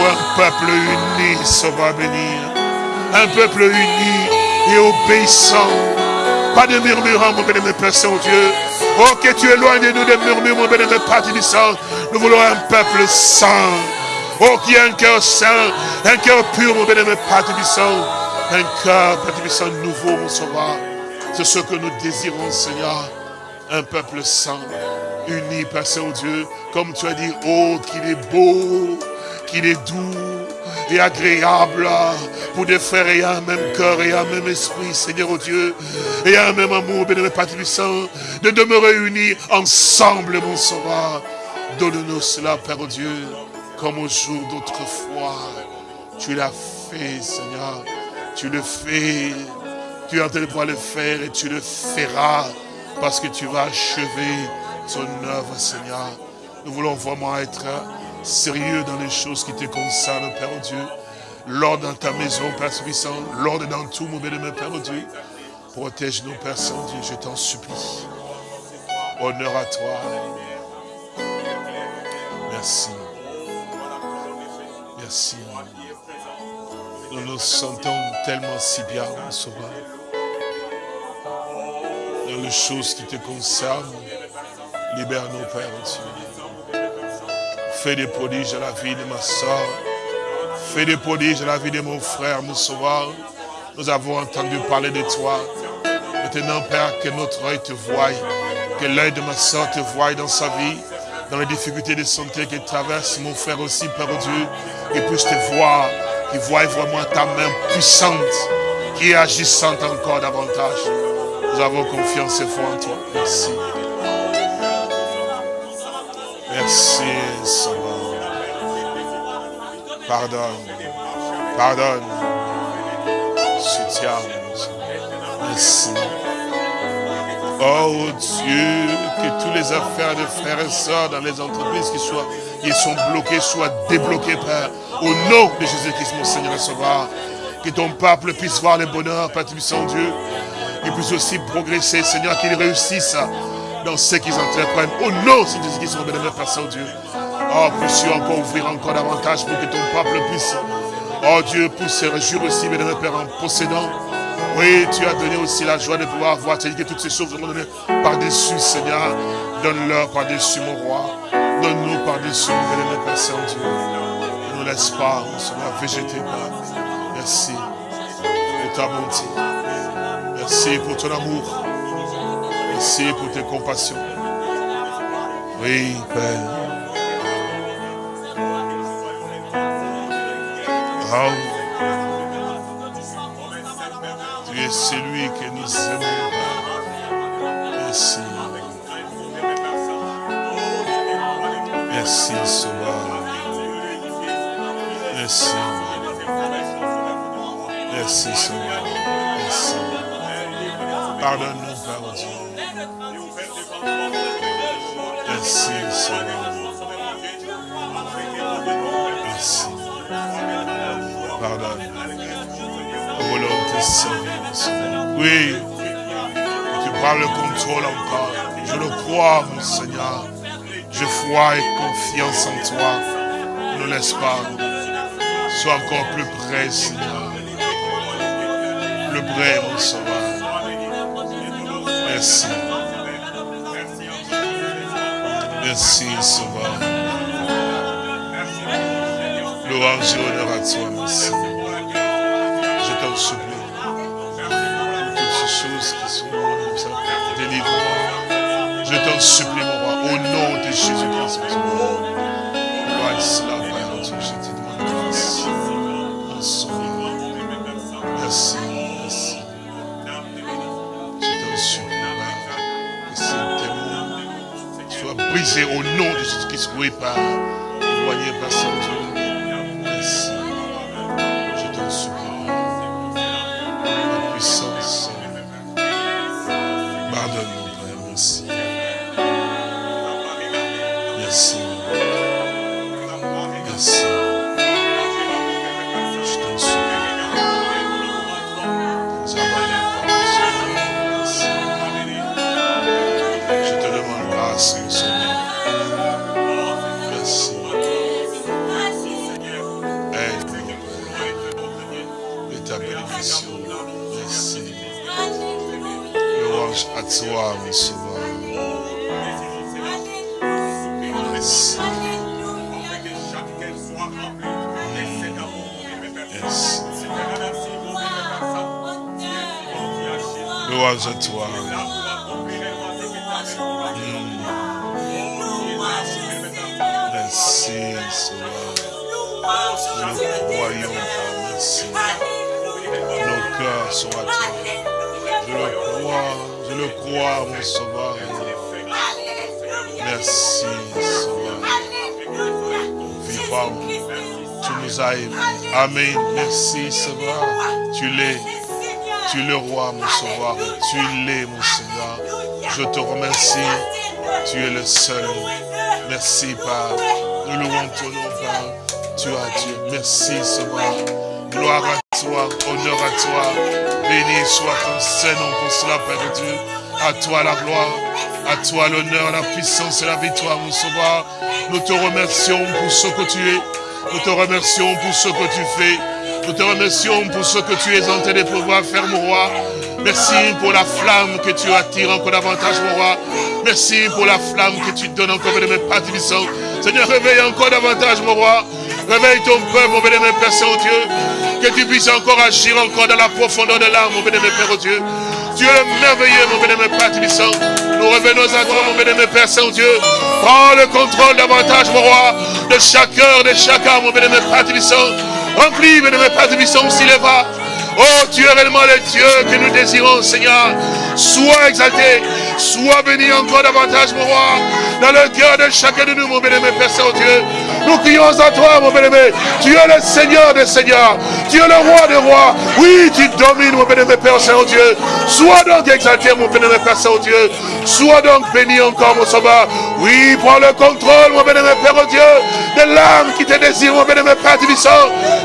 un peuple uni va bénir. Un peuple uni et obéissant. Pas de murmurants, mon bénémoine Père Saint-Dieu. Oh, que tu éloignes de nous des murmures, mon bénémoine Père Saint. Nous voulons un peuple saint. Oh, qui a un cœur saint, un cœur pur, mon bénémoine Père Saint. Un cœur, Père nouveau, mon sauveur. C'est ce que nous désirons, Seigneur. Un peuple saint, uni, Père Saint-Dieu. Comme tu as dit, oh, qu'il est beau qu'il est doux et agréable pour des frères et un même cœur et un même esprit, Seigneur oh Dieu, et un même amour, bénémoine Père Saint, de demeurer unis ensemble, mon sauveur. Donne-nous cela, Père oh Dieu, comme au jour d'autrefois. Tu l'as fait, Seigneur. Tu le fais. Tu es en train de le faire et tu le feras parce que tu vas achever ton œuvre, Seigneur. Nous voulons vraiment être sérieux dans les choses qui te concernent, Père Dieu. L'ordre dans ta maison, Père Puissant, l'ordre dans tout, mon bénémoine, Père Dieu. Protège-nous, Père Saint-Dieu, je t'en supplie. Honneur à toi. Merci. Merci. Nous nous sentons tellement si bien, mon Sauveur. Dans les choses qui te concernent, libère-nous, Père Dieu. Fais des prodiges à la vie de ma soeur. Fais des prodiges à la vie de mon frère, mon sauveur. Nous avons entendu parler de toi. Maintenant, Père, que notre œil te voie. Que l'œil de ma soeur te voie dans sa vie. Dans les difficultés de santé qu'il traverse, mon frère aussi, Père Dieu. Qu'il puisse te voir. Qu'il voie vraiment ta main puissante. Qui est agissante encore davantage. Nous avons confiance et foi en toi. Merci. Merci, Seigneur. Pardonne. Pardonne. Soutiens. Merci. Oh Dieu, que tous les affaires de frères et sœurs dans les entreprises qui, qui sont bloquées soient débloquées, Père. Au nom de Jésus-Christ, mon Seigneur et Sauveur. Que ton peuple puisse voir le bonheur, Père Saint Dieu. Qu'il puisse aussi progresser, Seigneur, qu'il réussisse dans ce qu'ils entreprennent. Au nom de Jésus-Christ, mon bénémoine Père Saint-Dieu. Oh, puisses encore ouvrir encore davantage pour que ton peuple puisse, oh Dieu, puisse se réjouir aussi, bénémoine Père, en possédant. Oui, tu as donné aussi la joie de pouvoir voir, tu as dit que toutes ces choses donner par-dessus, Seigneur. Donne-leur par-dessus, mon roi. Donne-nous par-dessus, mon bénémoine Père Saint-Dieu. Nous laisse pas, Père. Merci de ta bonté. Merci pour ton amour. Merci pour tes compassions. Oui, Père. Oh. Tu es celui que nous aimons. Merci. Merci, Sauveur. Merci. Merci, Sauveur. Merci. Pardonne-nous, Père Dieu. Merci, Seigneur. Merci. Pardonne. Servir, Seigneur. Oui. Tu prends le contrôle encore. Je le crois, mon Seigneur. Je foi et confiance en toi. Ne laisse pas. Sois encore plus près, Seigneur. Plus près, mon Sauveur. Merci. Merci, Sauveur. Louange et honneur à toi, merci. Je t'en supplie. Toutes ces choses qui sont comme ça, délivre-moi. Je t'en supplie, mon roi, au nom de Jésus-Christ, mon roi. Gloire brisés au nom de Jésus-Christ. Oui, Père. Éloigné, Père Saint-Dieu. Je te remercie. Tu es le seul. Merci, Père. Nous louons ton nom, Père. Tu as Dieu. Merci, Sauveur. Gloire à toi, honneur à toi. Béni soit ton Saint-Nom pour cela, Père Dieu. À toi la gloire, à toi l'honneur, la puissance et la victoire, mon Sauveur. Nous te remercions pour ce que tu es. Nous te remercions pour ce que tu fais. Nous te remercions pour ce que tu es en train de pouvoir faire, mon roi. Merci pour la flamme que tu attires encore davantage, mon roi. Merci pour la flamme que tu donnes encore mes Père Tibissant. Seigneur, réveille encore davantage, mon roi. Réveille ton peuple, mon bénémoine Père Saint-Dieu. Que tu puisses encore agir encore dans la profondeur de l'âme, mon bénémoine Père Dieu. Le merveilleux, mon bénémoine Père Tibissant. Nous revenons à toi, mon bénémoine Père Saint-Dieu. Prends le contrôle davantage, mon roi, de chaque heure, de chaque âme, mon bénémoine Père Tibissant. Remplis, bénémoine Père Tibissant, s'il est va. Oh, tu es réellement le Dieu que nous désirons, Seigneur. Sois exalté, sois béni encore davantage, mon roi, dans le cœur de chacun de nous, mon bénémoine Père Saint-Dieu. Nous crions à toi, mon bénémoine. Tu es le Seigneur des Seigneurs. Tu es le roi des rois. Oui, tu domines, mon bénémoine Père Saint-Dieu. Sois donc exalté, mon bénémoine Père Saint-Dieu. Sois donc béni encore, mon sauveur. Oui, prends le contrôle, mon bénémoine Père Dieu, de l'âme qui te désire, mon bénémoine Père Tibissant,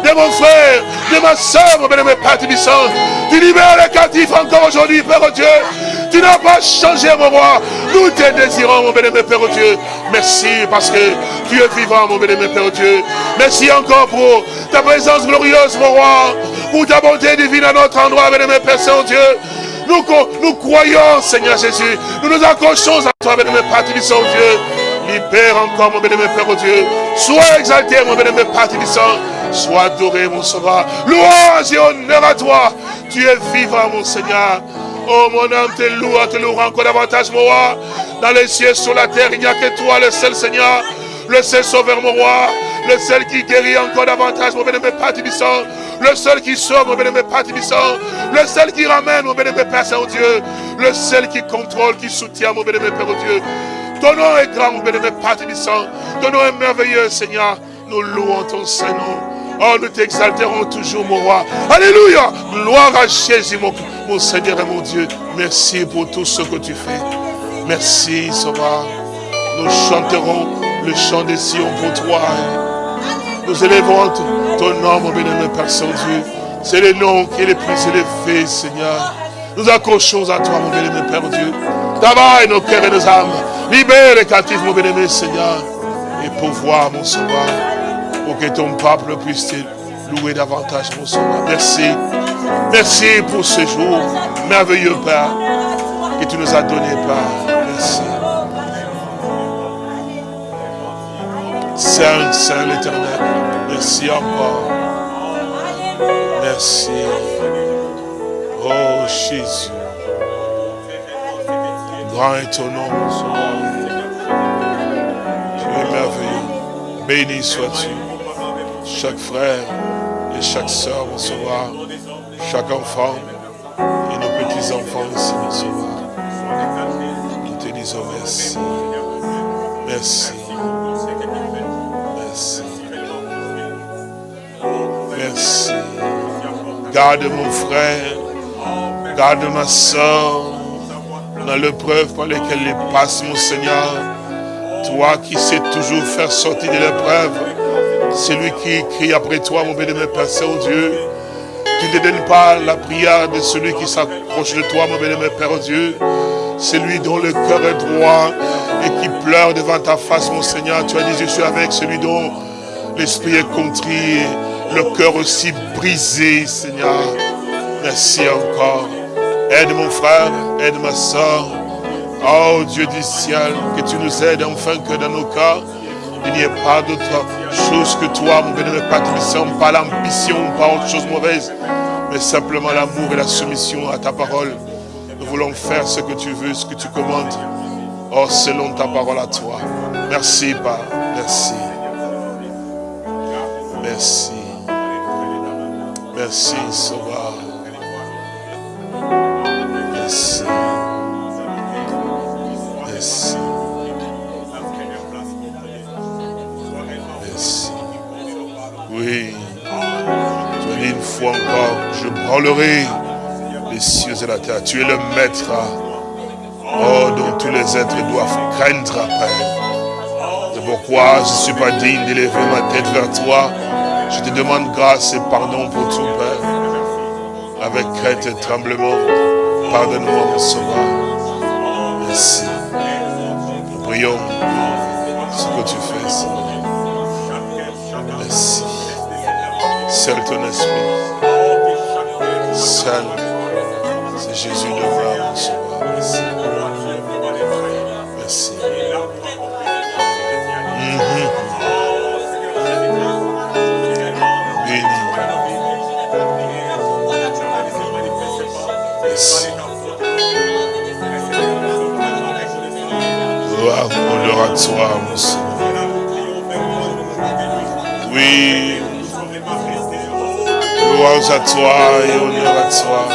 de mon frère, de ma soeur, mon bénémoine Père Tu libères les captifs encore aujourd'hui, Père Dieu. Tu n'as pas changé, mon roi. Nous te désirons, mon bénémoine Père Dieu. Merci parce que tu es vivant, mon bénémoine Père Dieu. Merci encore pour ta présence glorieuse, mon roi. Pour ta bonté divine à notre endroit, bénémoine Père Saint-Dieu. Nous, nous croyons, Seigneur Jésus. Nous nous accrochons à toi, bénémoine Père Tibissant, Dieu. Libère encore, mon bénémoine Père Dieu. Sois exalté, mon bénémoine Père Tibissant. Sois adoré, mon sauveur. Louange et honneur à toi. Tu es vivant, mon Seigneur. Oh, mon âme te loue, te louera encore davantage, mon roi. Dans les cieux, sur la terre, il n'y a que toi, le seul Seigneur, le seul sauveur, mon roi. le seul qui guérit encore davantage, mon bien-aimé Père Tibissant, le seul qui sauve, mon bien-aimé Père Tibissant, le seul qui ramène, mon bien-aimé Père Saint-Dieu, le seul qui contrôle, qui soutient, mon bien-aimé Père Dieu. Ton nom est grand, mon bien-aimé Père Tibissant, ton nom est merveilleux, Seigneur, nous louons ton Saint-Nom. Oh, nous t'exalterons toujours, mon roi. Alléluia. Gloire à Jésus, mon, Seigneur et mon Dieu. Merci pour tout ce que tu fais. Merci, Sauveur. Nous chanterons le chant des Sion pour toi. Nous élèverons ton nom, mon bénémoine Père Saint-Dieu. C'est le nom qui est le plus élevé, Seigneur. Nous accrochons à toi, mon bénémoine Père Dieu. Travaille nos cœurs et nos âmes. Libère les captifs, mon bénémoine Seigneur. Et pour voir, mon sauveur, pour que ton peuple puisse te louer davantage, mon sauveur. Merci. Merci pour ce jour merveilleux, Père, que tu nous as donné, Père. Merci. Saint, Saint l'éternel, merci encore. Merci. Oh Jésus. Grand est ton nom, mon. Tu es merveilleux. Béni sois-tu. Chaque frère et chaque soeur, sauveur. Chaque enfant et nos petits-enfants aussi, sauveur. Nous te disons merci. Merci. Merci. Merci. Garde mon frère. Garde ma soeur. Dans l'épreuve par laquelle il passe, mon Seigneur. Toi qui sais toujours faire sortir de l'épreuve. Celui qui crie après toi, mon bénémoine Père Saint-Dieu. Tu ne donnes pas la prière de celui qui s'approche de toi, mon bénémoine Père Dieu. Celui dont le cœur est droit et qui pleure devant ta face, mon Seigneur. Tu as dit, je suis avec celui dont l'esprit est contrit le cœur aussi brisé, Seigneur. Merci encore. Aide mon frère, aide ma soeur. Oh Dieu du ciel, que tu nous aides enfin que dans nos cas, il n'y ait pas d'autre chose que toi, mon bénémoine Père pas l'ambition, pas autre chose mauvaise, mais simplement l'amour et la soumission à ta parole. Nous voulons faire ce que tu veux, ce que tu commandes. Oh, selon ta parole à toi. Merci, Père. Merci. Merci. Merci, Sauveur. Je branlerai les cieux et la terre. Tu es le maître. Oh, dont tous les êtres doivent craindre après. C'est pourquoi je ne suis pas digne d'élever ma tête vers toi. Je te demande grâce et pardon pour tout, Père. Avec crainte et tremblement, pardonne-moi, mon sauveur. Merci. Nous prions ce que tu fais, Seigneur. Merci. Seul ton esprit. Seul. C'est Jésus sauveur. Merci. Merci. Mhm. Béni. Merci. Gloire, honneur à toi, mon Seigneur. À toi et honneur à toi.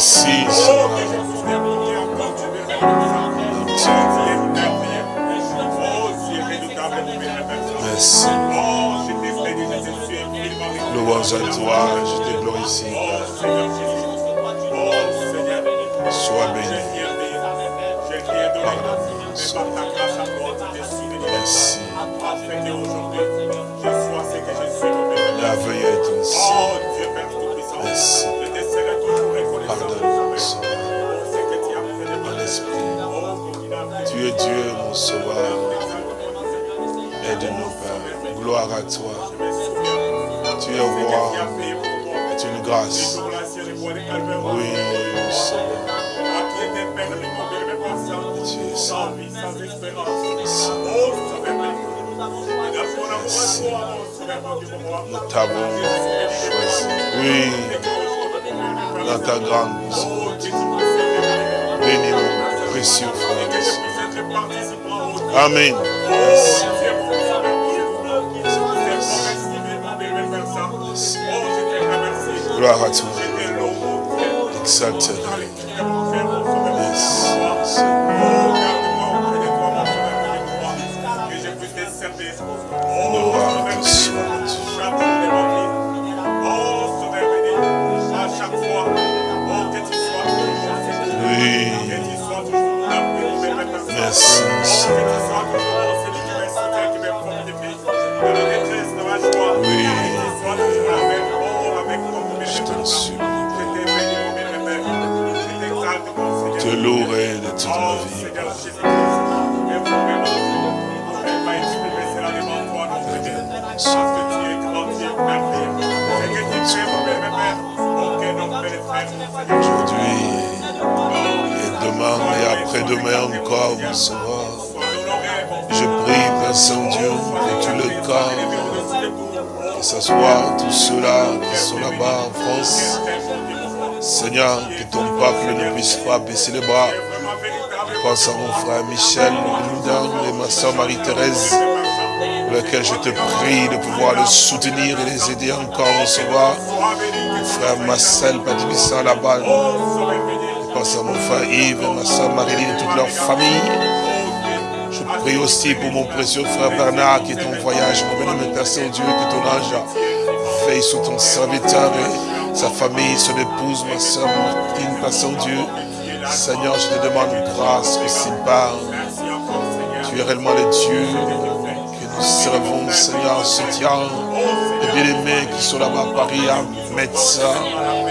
Merci. Merci. Louange à toi, je te glorifie. Sois béni. Merci. La veuille est ainsi. Toi. Tu es roi. C'est une grâce. Oui, Seigneur. Tu es. Nous t'avons choisi. Oui. Dans ta grande miséricorde. Bénis mon précieux frère. et. Amen. Gloire à toi. Après-demain encore, mon Sauveur. Je prie, Père Saint-Dieu, que tu le gardes, que ce soit tous ceux-là qui sont là-bas en France. Seigneur, que ton peuple ne puisse pas baisser les bras. Je pense à mon frère Michel, Loudan et ma soeur Marie-Thérèse, pour lesquels je te prie de pouvoir les soutenir et les aider encore, mon Sauveur. Mon frère Marcel Patibissa là-bas. Pense à mon frère Yves ma soeur Marie-Line et toute leur famille. Je prie aussi pour mon précieux frère Bernard qui est en voyage. Mon béni, Père Saint-Dieu, que ton ange veille sur ton serviteur et sa famille, son épouse, ma soeur Martine, Père Saint-Dieu. Seigneur, je te demande grâce que s'il parle. Tu es réellement le Dieu que nous servons, Seigneur, soutien les bien-aimés qui sont là-bas à Paris, à dans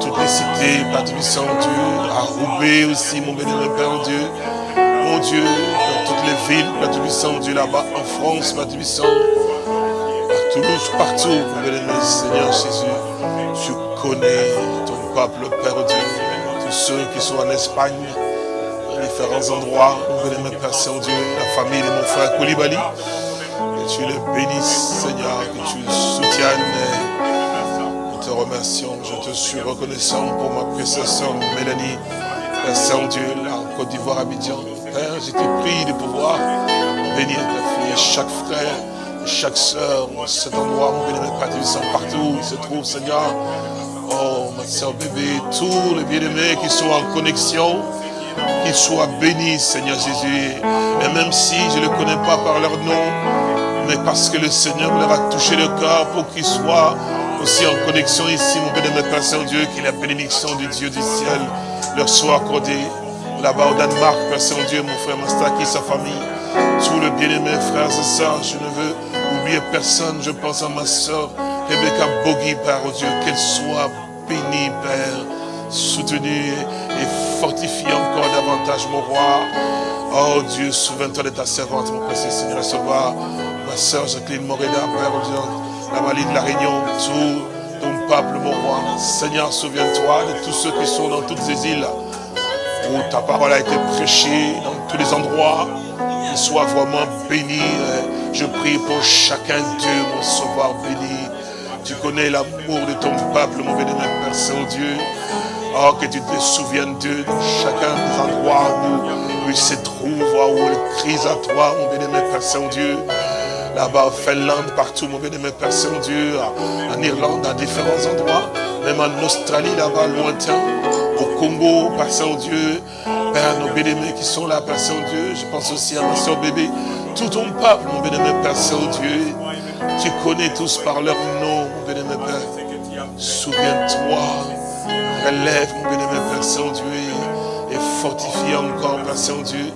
toutes les cités, Père Dieu, Dieu, à Roubaix aussi, mon béni, Père Dieu. Mon Dieu, dans toutes les villes, Père Dieu, Dieu, là-bas en France, Père Dieu, à Toulouse, partout, mon béni, Seigneur Jésus. Tu connais ton peuple, Père Dieu, tous ceux qui sont en Espagne, différents endroits, mon béni, Père Saint-Dieu, la famille de mon frère Koulibaly. Que tu les bénisses, Seigneur, que tu soutiennes. Remercions, je te suis reconnaissant pour ma sœur Mélanie, Père Saint-Dieu, en Côte d'Ivoire, Abidjan. Père, je te prie de pouvoir bénir ta fille chaque frère, chaque sœur cet endroit, mon Saint, partout où il se trouve, Seigneur. Oh, ma sœur bébé, tous les bien-aimés qui sont en connexion, qu'ils soient bénis, Seigneur Jésus. Et même si je ne les connais pas par leur nom, mais parce que le Seigneur leur a touché le cœur pour qu'ils soient aussi en connexion ici, mon bénémoine Père Saint-Dieu, que la bénédiction du Dieu du ciel leur soit accordée. Là-bas au Danemark, Père Saint-Dieu, mon frère Mastaki, sa famille, tous les bien-aimés frères et sœurs, je ne veux oublier personne, je pense à ma sœur Rebecca Bogi, Père oh Dieu, qu'elle soit bénie, Père, soutenue et fortifiée encore davantage, mon roi. Oh Dieu, souviens-toi de ta servante, mon précieux Seigneur, et Sauveur, ma sœur Jacqueline Morena, Père oh Dieu, la Malie de la Réunion, tout ton peuple, mon roi. Seigneur, souviens-toi de tous ceux qui sont dans toutes ces îles où ta parole a été prêchée dans tous les endroits. Qu'ils soient vraiment bénis. Je prie pour chacun d'eux, mon sauveur béni. Tu connais l'amour de ton peuple, mon béni, Père Saint-Dieu. Oh, que tu te souviennes d'eux dans chacun des endroits où, où ils se trouvent, où ils crient à toi, mon béni, Père Saint-Dieu. Là-bas en Finlande, partout, mon béni, Père Saint-Dieu, en Irlande, à différents endroits, même en Australie, là-bas, lointain. au Congo, Père Saint-Dieu, Père, nos bénémoins qui sont là, Père Saint-Dieu, je pense aussi à ma soeur bébé, tout ton peuple, mon bénémoine Père Saint-Dieu, tu connais tous par leur nom, mon bénémoine Père, souviens-toi, relève, mon bénémoine Père Saint-Dieu, et fortifie encore, Père Saint-Dieu,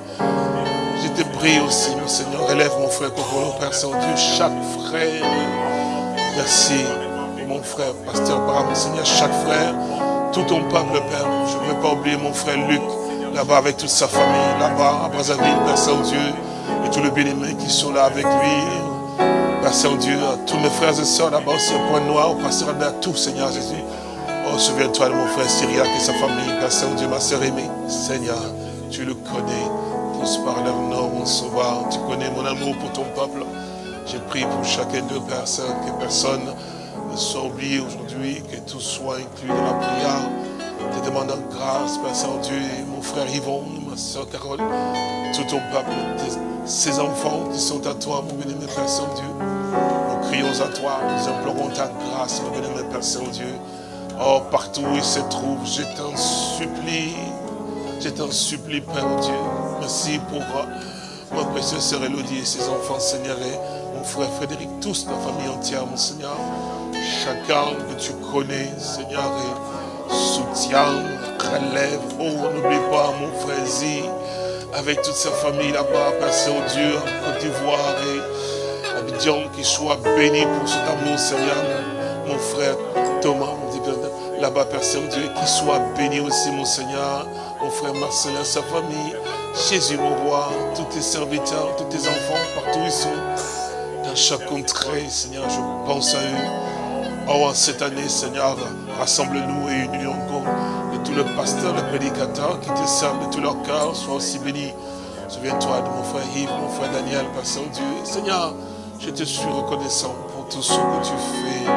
prie aussi, mon Seigneur, relève mon frère Père Saint-Dieu, chaque frère, merci, mon frère, Pasteur Bram, Seigneur, chaque frère, tout ton peuple, Père. Je ne veux pas oublier mon frère Luc, là-bas avec toute sa famille, là-bas à Brazzaville, Père Saint-Dieu, et tous les bénémoines qui sont là avec lui. Père Saint-Dieu, tous mes frères et sœurs là-bas aussi au Point Noir, au Pasteur Albert, à tout, Seigneur Jésus. Oh, souviens-toi de mon frère Syriac et sa famille, Père Saint-Dieu, ma sœur aimée. Seigneur, tu le connais, par leur nom, mon sauveur. Tu connais mon amour pour ton peuple. J'ai prié pour chacun d'eux, Saint, que personne ne soit oublié aujourd'hui, que tout soit inclus dans la prière. Te demandant grâce, Père Saint-Dieu, mon frère Yvon, ma soeur Carole, tout ton peuple, ces enfants qui sont à toi, mon béni, Père Saint-Dieu. Nous crions à toi, nous implorons ta grâce, mon béni, Père Saint-Dieu. Oh, partout où ils se trouvent, je t'en supplie, je t'en supplie, Père Dieu. Merci pour euh, ma précieuse sœur Elodie et ses enfants, Seigneur, et mon frère Frédéric, tous, la famille entière, mon Seigneur. Chacun que tu connais, Seigneur, et soutient, relève. Oh, n'oublie pas mon frère Zi, avec toute sa famille là-bas, Père Saint-Dieu, en Côte d'Ivoire et Abidjan, qui soit béni pour cet amour, Seigneur. Mon frère Thomas, Dieu, là-bas, Père Saint-Dieu, qui soit béni aussi, mon Seigneur. Mon frère Marcelin, sa famille, Jésus, mon roi, tous tes serviteurs, tous tes enfants, partout ils sont, dans chaque contrée, Seigneur, je pense à eux. Oh, cette année, Seigneur, rassemble-nous et unis encore. Et tous les pasteurs, les prédicateurs qui te servent de tout leur cœur, soient aussi bénis. Souviens-toi de mon frère Yves, mon frère Daniel, Père Saint-Dieu. Seigneur, je te suis reconnaissant pour tout ce que tu fais.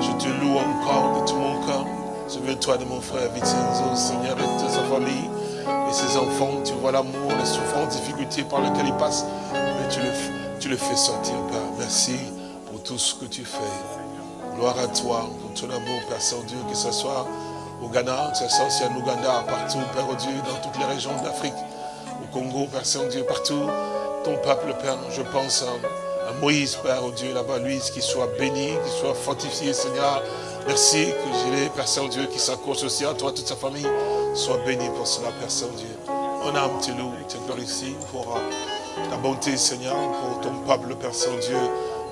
Je te loue encore de tout mon cœur. Souviens-toi de mon frère Vincenzo, Seigneur, et de sa famille et ses enfants. Tu vois l'amour, les souffrances, les difficultés par lesquelles ils passent. Mais tu le, tu fais sortir, Père. Merci pour tout ce que tu fais. Gloire à toi pour ton amour, Père Saint-Dieu, que ce soit au Ghana, que ce soit aussi en Ouganda, partout, Père Dieu, dans toutes les régions d'Afrique, au Congo, Père Saint-Dieu, partout. Ton peuple, Père, je pense à, Moïse, Père Dieu, là-bas, lui, qu'il soit béni, qu'il soit fortifié, Seigneur. Merci que j'ai Père Saint-Dieu qui s'accroche aussi à toi, toute sa famille. Sois béni pour cela, Père Saint-Dieu. On âme te loue, te glorifie pour ta bonté, Seigneur, pour ton peuple, Père Saint-Dieu,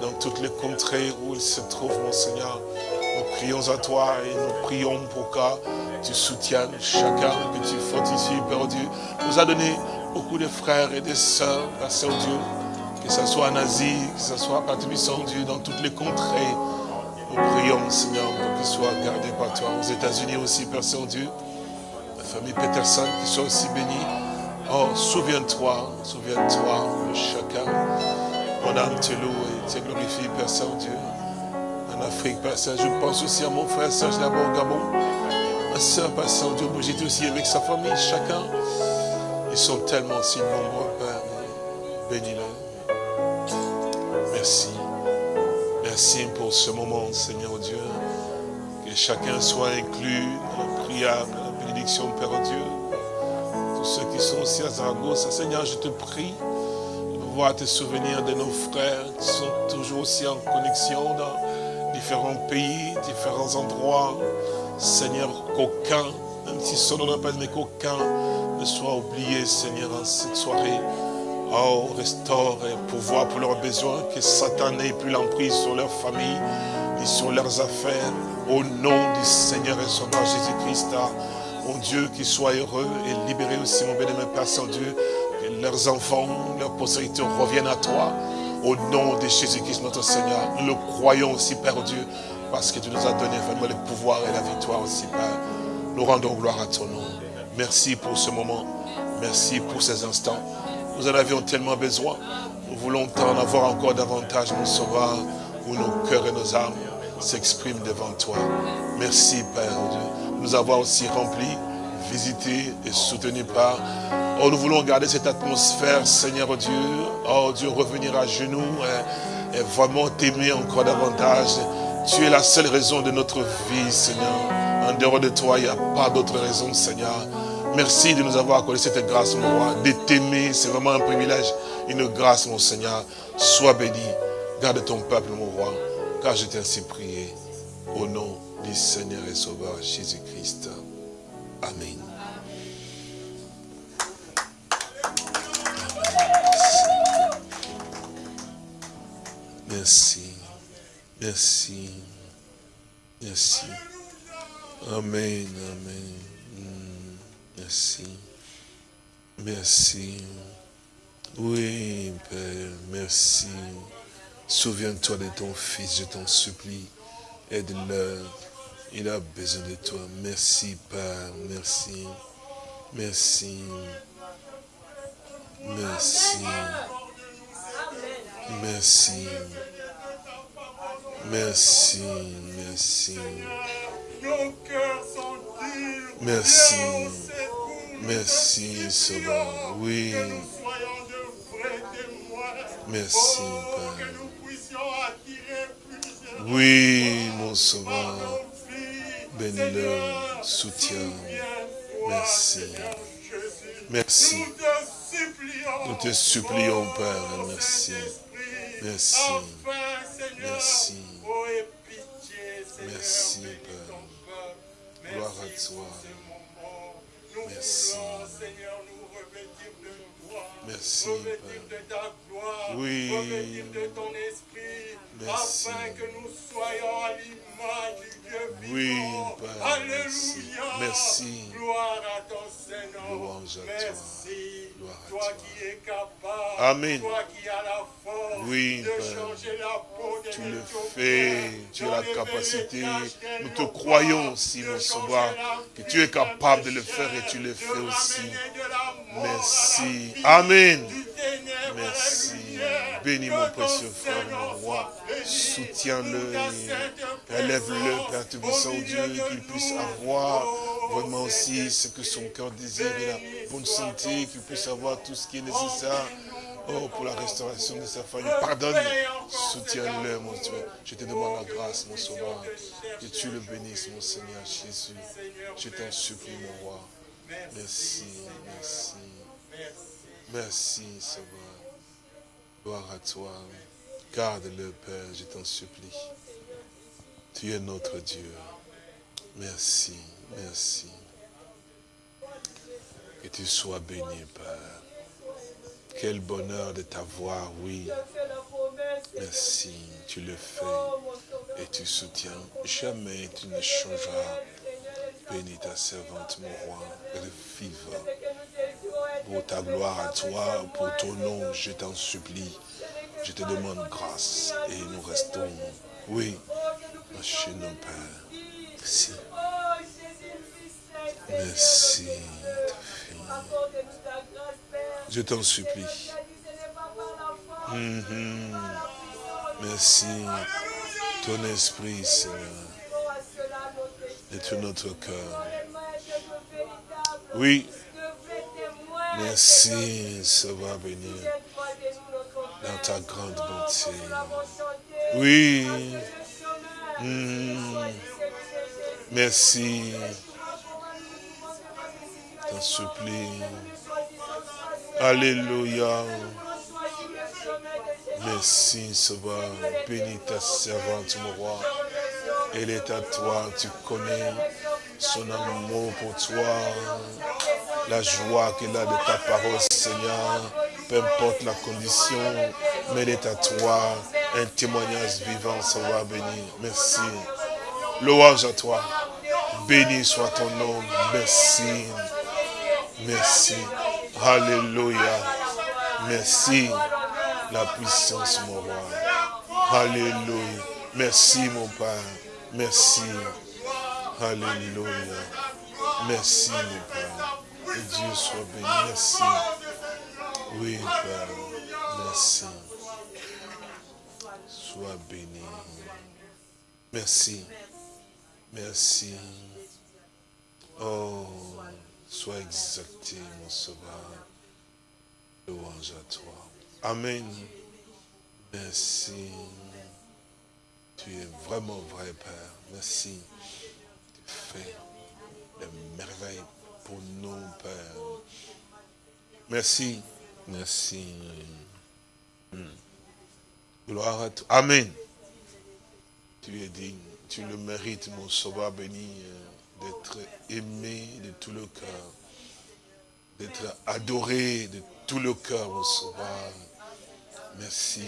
dans toutes les contrées où il se trouve, mon Seigneur. Nous prions à toi et nous prions pour que tu soutiennes chacun, que tu fortifies, Père Dieu. nous a donné beaucoup de frères et de sœurs, Père Saint-Dieu, que ce soit en Asie, que ce soit, Père Saint-Dieu, dans toutes les contrées. Nous prions, Seigneur, pour qu'ils soient gardés par toi. Aux États-Unis aussi, Père Saint-Dieu, famille Peterson, qui soit aussi bénie. Oh, souviens-toi, souviens-toi de chacun. Mon âme te loue et te glorifie, Père Saint-Dieu. En Afrique, Père Saint, je pense aussi à mon frère Serge là-bas au Gabon. Ma soeur, Père Saint-Dieu, j'étais aussi avec sa famille, chacun. Ils sont tellement si nombreux, Père. Bénis-le. Merci. Merci pour ce moment, Seigneur Dieu. Que chacun soit inclus dans la prière, bénédiction, Père Dieu. Tous ceux qui sont aussi à Zaragoza, Seigneur, je te prie de pouvoir te souvenir de nos frères qui sont toujours aussi en connexion dans différents pays, différents endroits. Seigneur, qu'aucun, même si son nom pas mais qu'aucun ne soit oublié, Seigneur, en cette soirée. Oh, restaure et pouvoir pour leurs besoins, que Satan n'ait plus l'emprise sur leur famille et sur leurs affaires. Au nom du Seigneur et Sauveur Jésus-Christ, mon Dieu, qu'ils soient heureux et libérés aussi, mon bien-aimé Père Saint-Dieu, que leurs enfants, leurs postérités reviennent à toi. Au nom de Jésus-Christ, notre Seigneur, nous le croyons aussi, Père Dieu, parce que tu nous as donné vraiment le pouvoir et la victoire aussi, Père. Nous rendons gloire à ton nom. Merci pour ce moment. Merci pour ces instants. Nous en avions tellement besoin. Nous voulons en avoir encore davantage, mon Sauveur, où nos cœurs et nos âmes s'expriment devant toi. Merci, Père Dieu, nous avoir aussi remplis, visités et soutenus par. Oh, nous voulons garder cette atmosphère, Seigneur Dieu. Oh, Dieu, revenir à genoux et, et vraiment t'aimer encore davantage. Tu es la seule raison de notre vie, Seigneur. En dehors de toi, il n'y a pas d'autre raison, Seigneur. Merci de nous avoir accordé cette grâce, mon roi, de t'aimer. C'est vraiment un privilège, une grâce, mon Seigneur. Sois béni. Garde ton peuple, mon roi, car je t'ai ainsi prié. Seigneur et Sauveur Jésus-Christ. Amen. Merci. Merci. Merci. Amen. Amen. Mm. Merci. Merci. Oui, Père, merci. Souviens-toi de ton fils, je t'en supplie. Aide-le. Il a besoin de toi. Merci, Père. Merci. Merci. Merci. Merci. Merci. Merci. Merci. Merci, Sauveur. Oui. Merci, Père. Oui, mon Sauveur. Nos vies. Bénis-le, Seigneur, soutiens. Merci. Merci. Nous te supplions. Père. Merci. Merci. Merci. Merci, Père. Gloire à toi. Merci. Seigneur, nous revêtir de. Merci, Revêtir de ta gloire. Oui. Revêtir de ton esprit. Merci. Afin que nous soyons à l'image du Dieu Oui, vivant. Alléluia. Merci. Gloire à ton Seigneur. Merci. Toi toi. qui es capable. Amen. Toi qui as la force Oui, de Père. changer la peau des Tu le fais, tu as la capacité. Nous te croyons pas, aussi, de mon changer Sauveur, la que tu es capable de le faire et tu le fais de aussi. de Merci. Amen. Merci. Bénis mon précieux frère, mon roi. Soutiens-le élève-le, Père Tout-Puissant, Dieu, qu'il puisse avoir vraiment aussi ce que son cœur désire et la bonne santé, qu'il puisse avoir tout ce qui est nécessaire. Oh, pour la restauration de sa famille. Pardonne, soutiens-le, mon Dieu. Je te demande la grâce, mon Sauveur. Que tu le bénisses, mon Seigneur Jésus. Je t'en supplie, mon roi. Merci, merci. Merci, Sauveur. Gloire à toi. Garde-le, Père, je t'en supplie. Tu es notre Dieu. Merci, merci. Que tu sois béni, Père. Quel bonheur de t'avoir, oui. Merci, tu le fais et tu soutiens. Jamais tu ne changeras. Bénis ta servante, mon roi, elle vive. Pour ta gloire à toi, pour ton nom, je t'en supplie. Je te demande grâce et nous restons, oui, chez nos pères. Merci. Merci. Je t'en supplie. Mhm. Merci. Ton esprit, Seigneur, de tout notre cœur. Oui, merci, ça va dans ta grande bonté. Oui, Mhm. merci. T'en supplie. Alléluia. Merci, Sauveur. Bénis ta servante, mon roi. Elle est à toi. Tu connais son amour pour toi. La joie qu'elle a de ta parole, Seigneur. Peu importe la condition, mais elle à toi. Un témoignage vivant, Sauveur béni. Merci. Louange à toi. Béni soit ton nom. Merci. Merci. Alléluia. Merci. La puissance, mon roi. Alléluia. Merci, mon Père. Merci. Alléluia. Merci, mon Père. Dieu soit béni. Merci. Oui, Père. Merci. Sois béni. Merci. Merci. Oh, sois exalté, mon sauveur. Louange à toi. Amen. Merci. Tu es vraiment vrai, Père. Merci. Tu fait des merveilles Père. Merci, merci. Hmm. Gloire à toi. Amen. Tu es digne, tu le mérites, mon sauveur béni, euh, d'être aimé de tout le cœur, d'être adoré de tout le cœur, mon sauveur. Merci.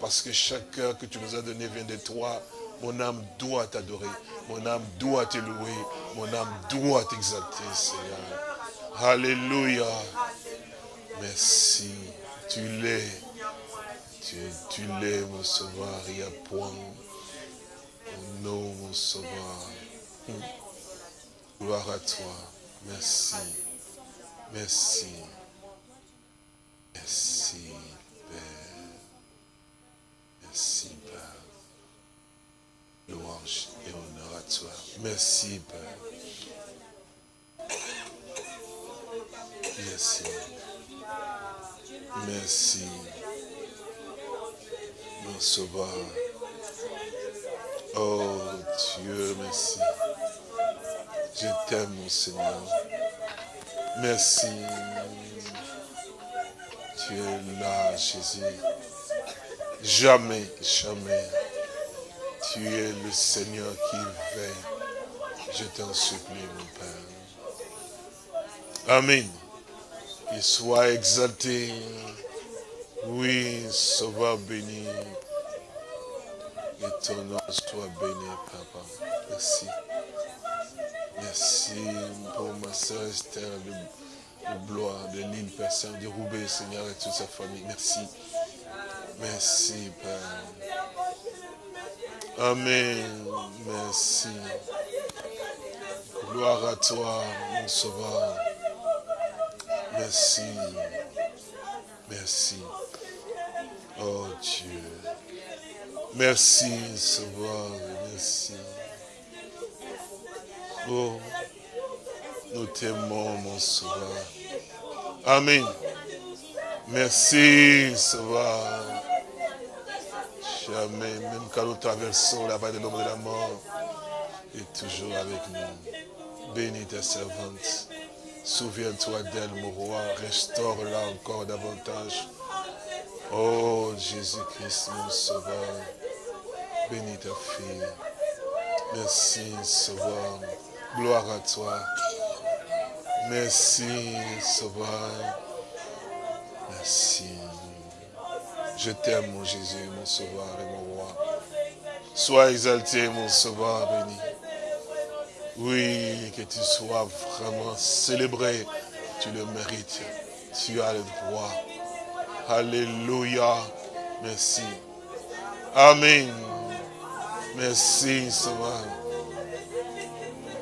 Parce que chaque cœur que tu nous as donné vient de toi. Mon âme doit t'adorer. Mon âme doit te louer. Mon âme doit t'exalter, Seigneur. Alléluia. Merci. Tu l'es. Tu, l'es, mon sauveur. Il n'y a point. Mon nom, mon sauveur. Gloire à toi. Merci. Merci. Merci, Père. Merci. Louange et honneur à toi. Merci, Père. Merci. Merci. Mon sauveur. Oh Dieu, merci. Je t'aime, mon Seigneur. Merci. Tu es là, Jésus. Jamais, jamais. Tu es le Seigneur qui veille. Je t'en supplie, mon Père. Amen. Qu'il soit exalté. Oui, Sauveur béni. Et ton nom soit béni, Papa. Merci. Merci pour ma soeur Esther de, Blois, de l'île Persin, de Roubaix, Seigneur, et toute sa famille. Merci. Merci, Père. Amen. Merci. Gloire à toi, mon sauveur. Merci. Merci. Oh Dieu. Merci, sauveur. Merci. Oh, nous t'aimons, mon sauveur. Amen. Merci, sauveur. Jamais, même quand nous traversons la vallée de l'ombre de la mort, et toujours avec nous. Bénis ta servante. Souviens-toi d'elle, mon roi. Restaure-la encore davantage. Oh, Jésus-Christ, mon sauveur. Bénis ta fille. Merci, sauveur. Gloire à toi. Merci, sauveur. Merci. Je t'aime, mon Jésus, mon sauveur et mon roi. Sois exalté, mon sauveur béni. Oui, que tu sois vraiment célébré. Tu le mérites. Tu as le droit. Alléluia. Merci. Amen. Merci, Sauveur.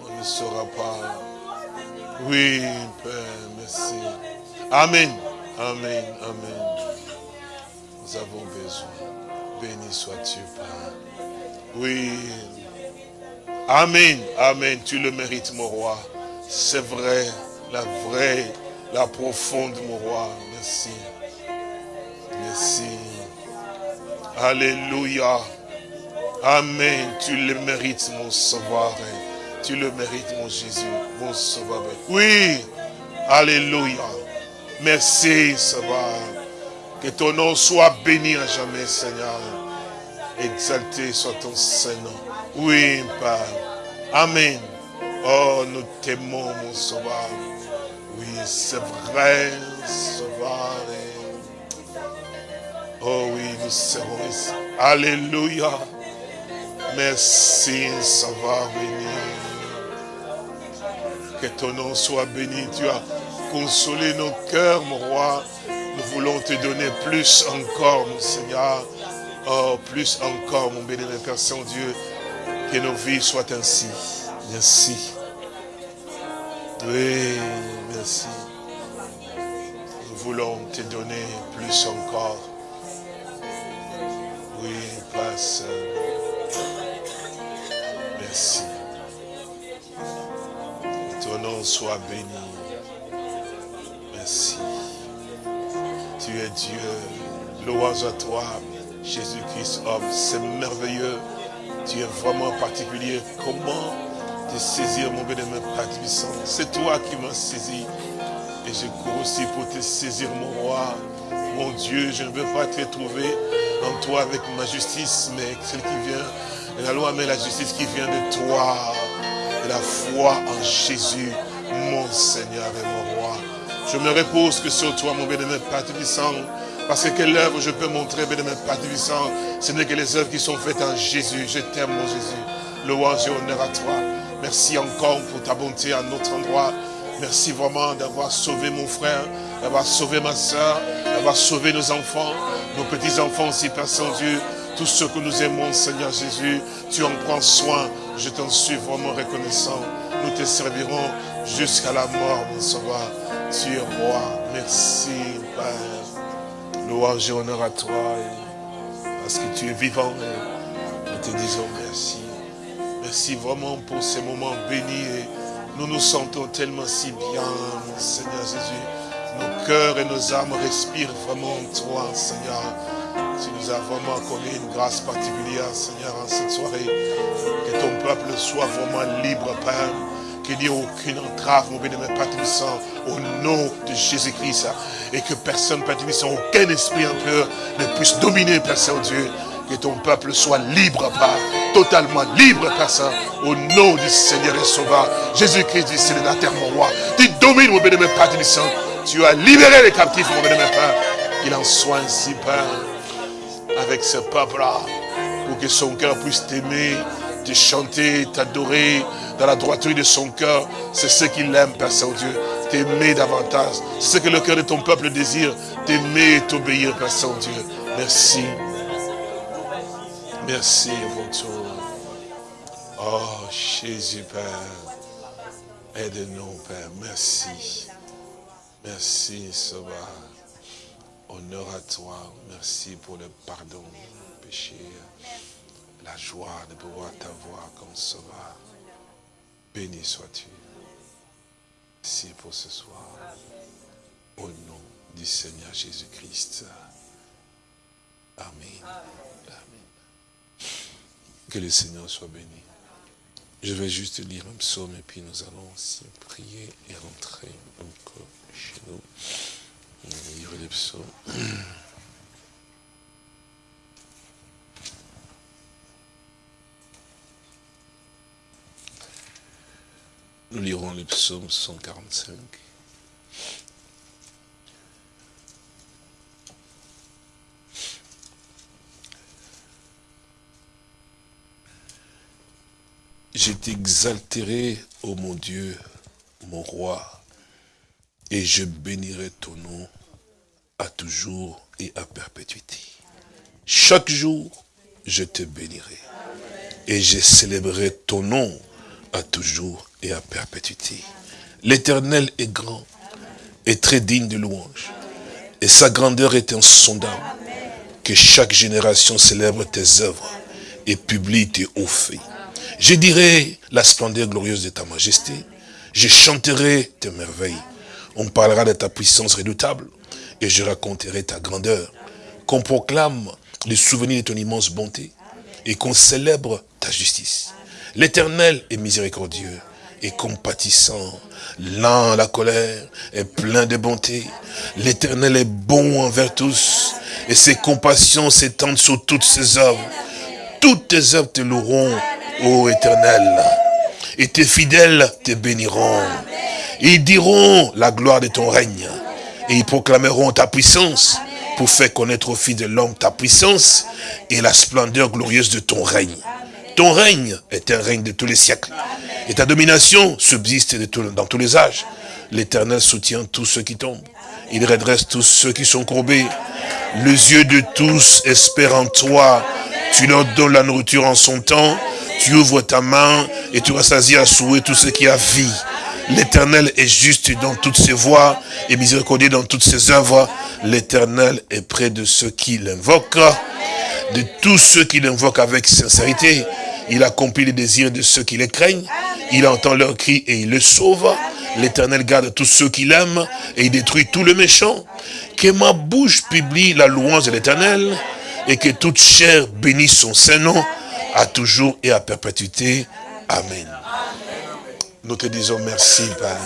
On ne saura pas. Oui, Père, merci. Amen. Amen. Amen. Avons besoin. Béni sois-tu, Père. Oui. Amen. Amen. Tu le mérites, mon roi. C'est vrai. La vraie, la profonde, mon roi. Merci. Merci. Alléluia. Amen. Tu le mérites, mon sauveur. Tu le mérites, mon Jésus, mon sauveur. Oui. Alléluia. Merci, sauveur. Que ton nom soit béni à jamais, Seigneur. Exalté soit ton Saint-Nom. Oui, Père. Amen. Oh, nous t'aimons, mon sauveur. Oui, c'est vrai, sauveur. Oh oui, nous serons ici. Alléluia. Merci, sauveur béni. Que ton nom soit béni. Tu as consolé nos cœurs, mon roi. Nous voulons te donner plus encore, mon Seigneur. Oh, plus encore, mon béni, Père Saint-Dieu. Que nos vies soient ainsi. Merci. Oui, merci. Nous voulons te donner plus encore. Oui, Saint. Merci. Que ton nom soit béni. Merci. Tu es Dieu. Louange à toi, Jésus-Christ, homme. C'est merveilleux. Tu es vraiment particulier. Comment de saisir mon bénémoine Père Tibissant. C'est toi qui m'as saisi. Et je cours aussi pour te saisir, mon roi. Mon Dieu, je ne veux pas te trouver en toi avec ma justice, mais celle qui vient la loi, mais la justice qui vient de toi. Et la foi en Jésus, mon Seigneur et mon roi. Je me repose que sur toi, mon bénémoine Père Tibissant. Parce que quelle œuvre je peux montrer, bénémoine Père Tibissant, ce n'est que les œuvres qui sont faites en Jésus. Je t'aime, mon Jésus. Louange et honneur à toi. Merci encore pour ta bonté à notre endroit. Merci vraiment d'avoir sauvé mon frère, d'avoir sauvé ma soeur, d'avoir sauvé nos enfants, nos petits-enfants aussi, Père Saint-Dieu. Tous ceux que nous aimons, Seigneur Jésus, tu en prends soin. Je t'en suis vraiment reconnaissant. Nous te servirons jusqu'à la mort, mon sauveur. Tu es roi. Merci, Père. Louange et honneur à toi. Parce que tu es vivant. Nous te disons merci. Merci vraiment pour ces moments bénis. Nous nous sentons tellement si bien, Seigneur Jésus. Nos cœurs et nos âmes respirent vraiment en toi, Seigneur. Tu nous as vraiment accordé une grâce particulière, Seigneur, en cette soirée. Que ton peuple soit vraiment libre, Père. Qu'il n'y ait aucune entrave, mon Tibissant, au nom de Jésus-Christ. Et que personne, Père aucun esprit impur ne puisse dominer, Père Saint-Dieu. Que ton peuple soit libre, Père, totalement libre, Père Saint, au nom du Seigneur et Sauveur, Jésus-Christ du terre, mon roi. Tu domines, mon bénémoine Père. Tu as libéré les captifs, mon bénémoine Père. Qu'il en soit ainsi, Père, avec ce peuple-là, pour que son cœur puisse t'aimer, te chanter, t'adorer dans la droiture de son cœur. C'est ce qu'il aime, Père Saint-Dieu, t'aimer davantage. C'est ce que le cœur de ton peuple désire, t'aimer et t'obéir, Père Saint-Dieu. Merci. Merci, mon tour. Oh, Jésus, Père. Aide-nous, Père. Merci. Merci, Sauveur. Honneur à toi. Merci pour le pardon du péché. La joie de pouvoir t'avoir comme Sauveur. Béni sois-tu. Merci pour ce soir. Au nom du Seigneur Jésus-Christ. Amen. Que le Seigneur soit béni. Je vais juste lire un psaume et puis nous allons aussi prier et rentrer donc chez nous. Lire les psaumes. Nous lirons le psaume 145. Je t'exalterai, ô mon Dieu, mon roi, et je bénirai ton nom à toujours et à perpétuité. Chaque jour, je te bénirai, et je célébrerai ton nom à toujours et à perpétuité. L'éternel est grand et très digne de louange, et sa grandeur est insondable. Que chaque génération célèbre tes œuvres et publie tes hauts faits. Je dirai la splendeur glorieuse de ta majesté. Je chanterai tes merveilles. On parlera de ta puissance redoutable et je raconterai ta grandeur. Qu'on proclame les souvenirs de ton immense bonté et qu'on célèbre ta justice. L'éternel est miséricordieux et compatissant, lent à la colère et plein de bonté. L'éternel est bon envers tous et ses compassions s'étendent sur toutes ses œuvres. Toutes tes œuvres te loueront ô éternel. Et tes fidèles te béniront. Ils diront la gloire de ton règne. Et ils proclameront ta puissance pour faire connaître aux fils de l'homme ta puissance et la splendeur glorieuse de ton règne. Ton règne est un règne de tous les siècles. Et ta domination subsiste dans tous les âges. L'éternel soutient tous ceux qui tombent. Il redresse tous ceux qui sont courbés. Les yeux de tous espèrent en toi. Tu leur donnes la nourriture en son temps tu ouvres ta main et tu rassasies à souhait tout ce qui a vie. L'éternel est juste dans toutes ses voies et miséricordieux dans toutes ses œuvres. L'éternel est près de ceux qui l'invoquent, de tous ceux qui l'invoquent avec sincérité. Il accomplit les désirs de ceux qui les craignent. Il entend leurs cris et il les sauve. L'éternel garde tous ceux qui l'aiment et il détruit tous les méchants. Que ma bouche publie la louange de l'éternel et que toute chair bénisse son saint nom à toujours et à perpétuité. Amen. Nous te disons merci, Père.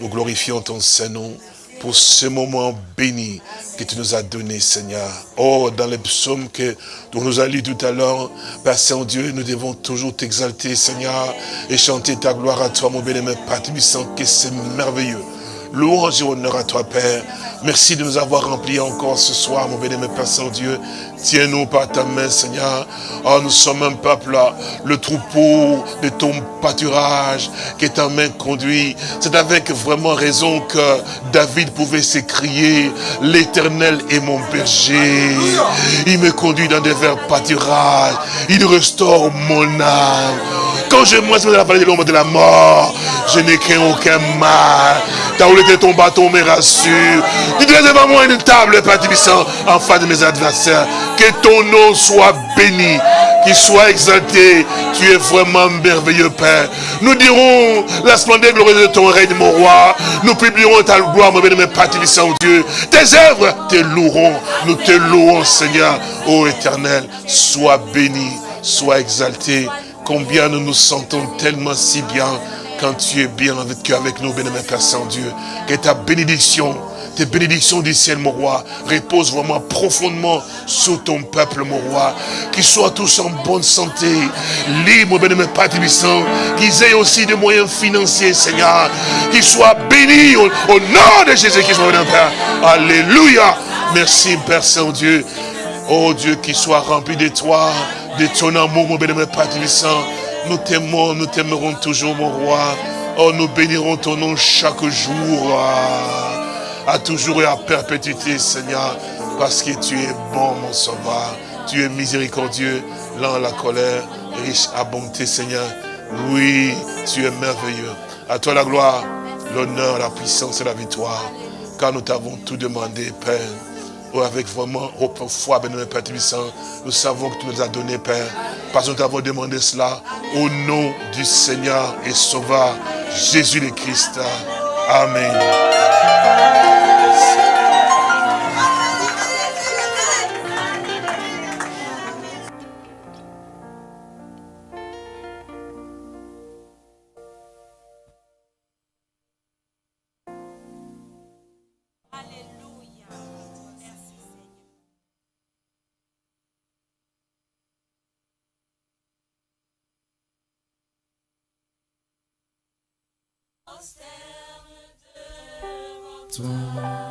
Nous glorifions ton Saint-Nom pour ce moment béni que tu nous as donné, Seigneur. Oh, dans les psaumes que dont nous allons tout à l'heure, Père Saint-Dieu, nous devons toujours t'exalter, Seigneur, et chanter ta gloire à toi, mon bien-aimé Père que c'est merveilleux. Louange et honneur à toi, Père. Merci de nous avoir remplis encore ce soir, mon bien-aimé Père Saint-Dieu. Tiens-nous par ta main, Seigneur. Oh, nous sommes un peuple, le troupeau de ton pâturage qui ta main conduit. C'est avec vraiment raison que David pouvait s'écrier, l'éternel est mon berger. Il me conduit dans des verts pâturages. Il restaure mon âme. Quand je marche dans la vallée de l'ombre de la mort, je n'ai qu'un aucun mal. Ta était ton bâton me rassure. Tu dresses devant moi une table, Père en face de mes adversaires. Que ton nom soit béni, qu'il soit exalté. Tu es vraiment merveilleux, Père. Nous dirons la splendeur glorieuse de ton règne, mon roi. Nous publierons ta gloire, mon béni, Père Tibissant, Dieu. Tes œuvres te loueront. Nous te louons, Seigneur. Ô éternel, sois béni, sois exalté. Combien nous nous sentons tellement si bien quand tu es bien avec, nous, bénémoine Père Saint-Dieu. Que ta bénédiction, tes bénédictions du ciel, mon roi, reposent vraiment profondément sur ton peuple, mon roi. Qu'ils soient tous en bonne santé, libres, bénémoine Père Tibissant, qu'ils aient aussi des moyens financiers, Seigneur. Qu'ils soient bénis au, nom de Jésus-Christ, mon Père. Alléluia. Merci, Père Saint-Dieu. Oh Dieu, qu'il soit rempli de toi, de ton amour, mon bénémoine Père. Nous t'aimons, nous t'aimerons toujours, mon roi. Oh, nous bénirons ton nom chaque jour, à, toujours et à perpétuité, Seigneur, parce que tu es bon, mon sauveur. Tu es miséricordieux, lent à la colère, riche à bonté, Seigneur. Oui, tu es merveilleux. À toi la gloire, l'honneur, la puissance et la victoire. Car nous t'avons tout demandé, Père. Avec vraiment foi, béni Père Tibissant, nous savons que tu nous as donné, Père, parce que nous t'avons demandé cela au nom du Seigneur et Sauveur Jésus le Christ. Amen. Toi.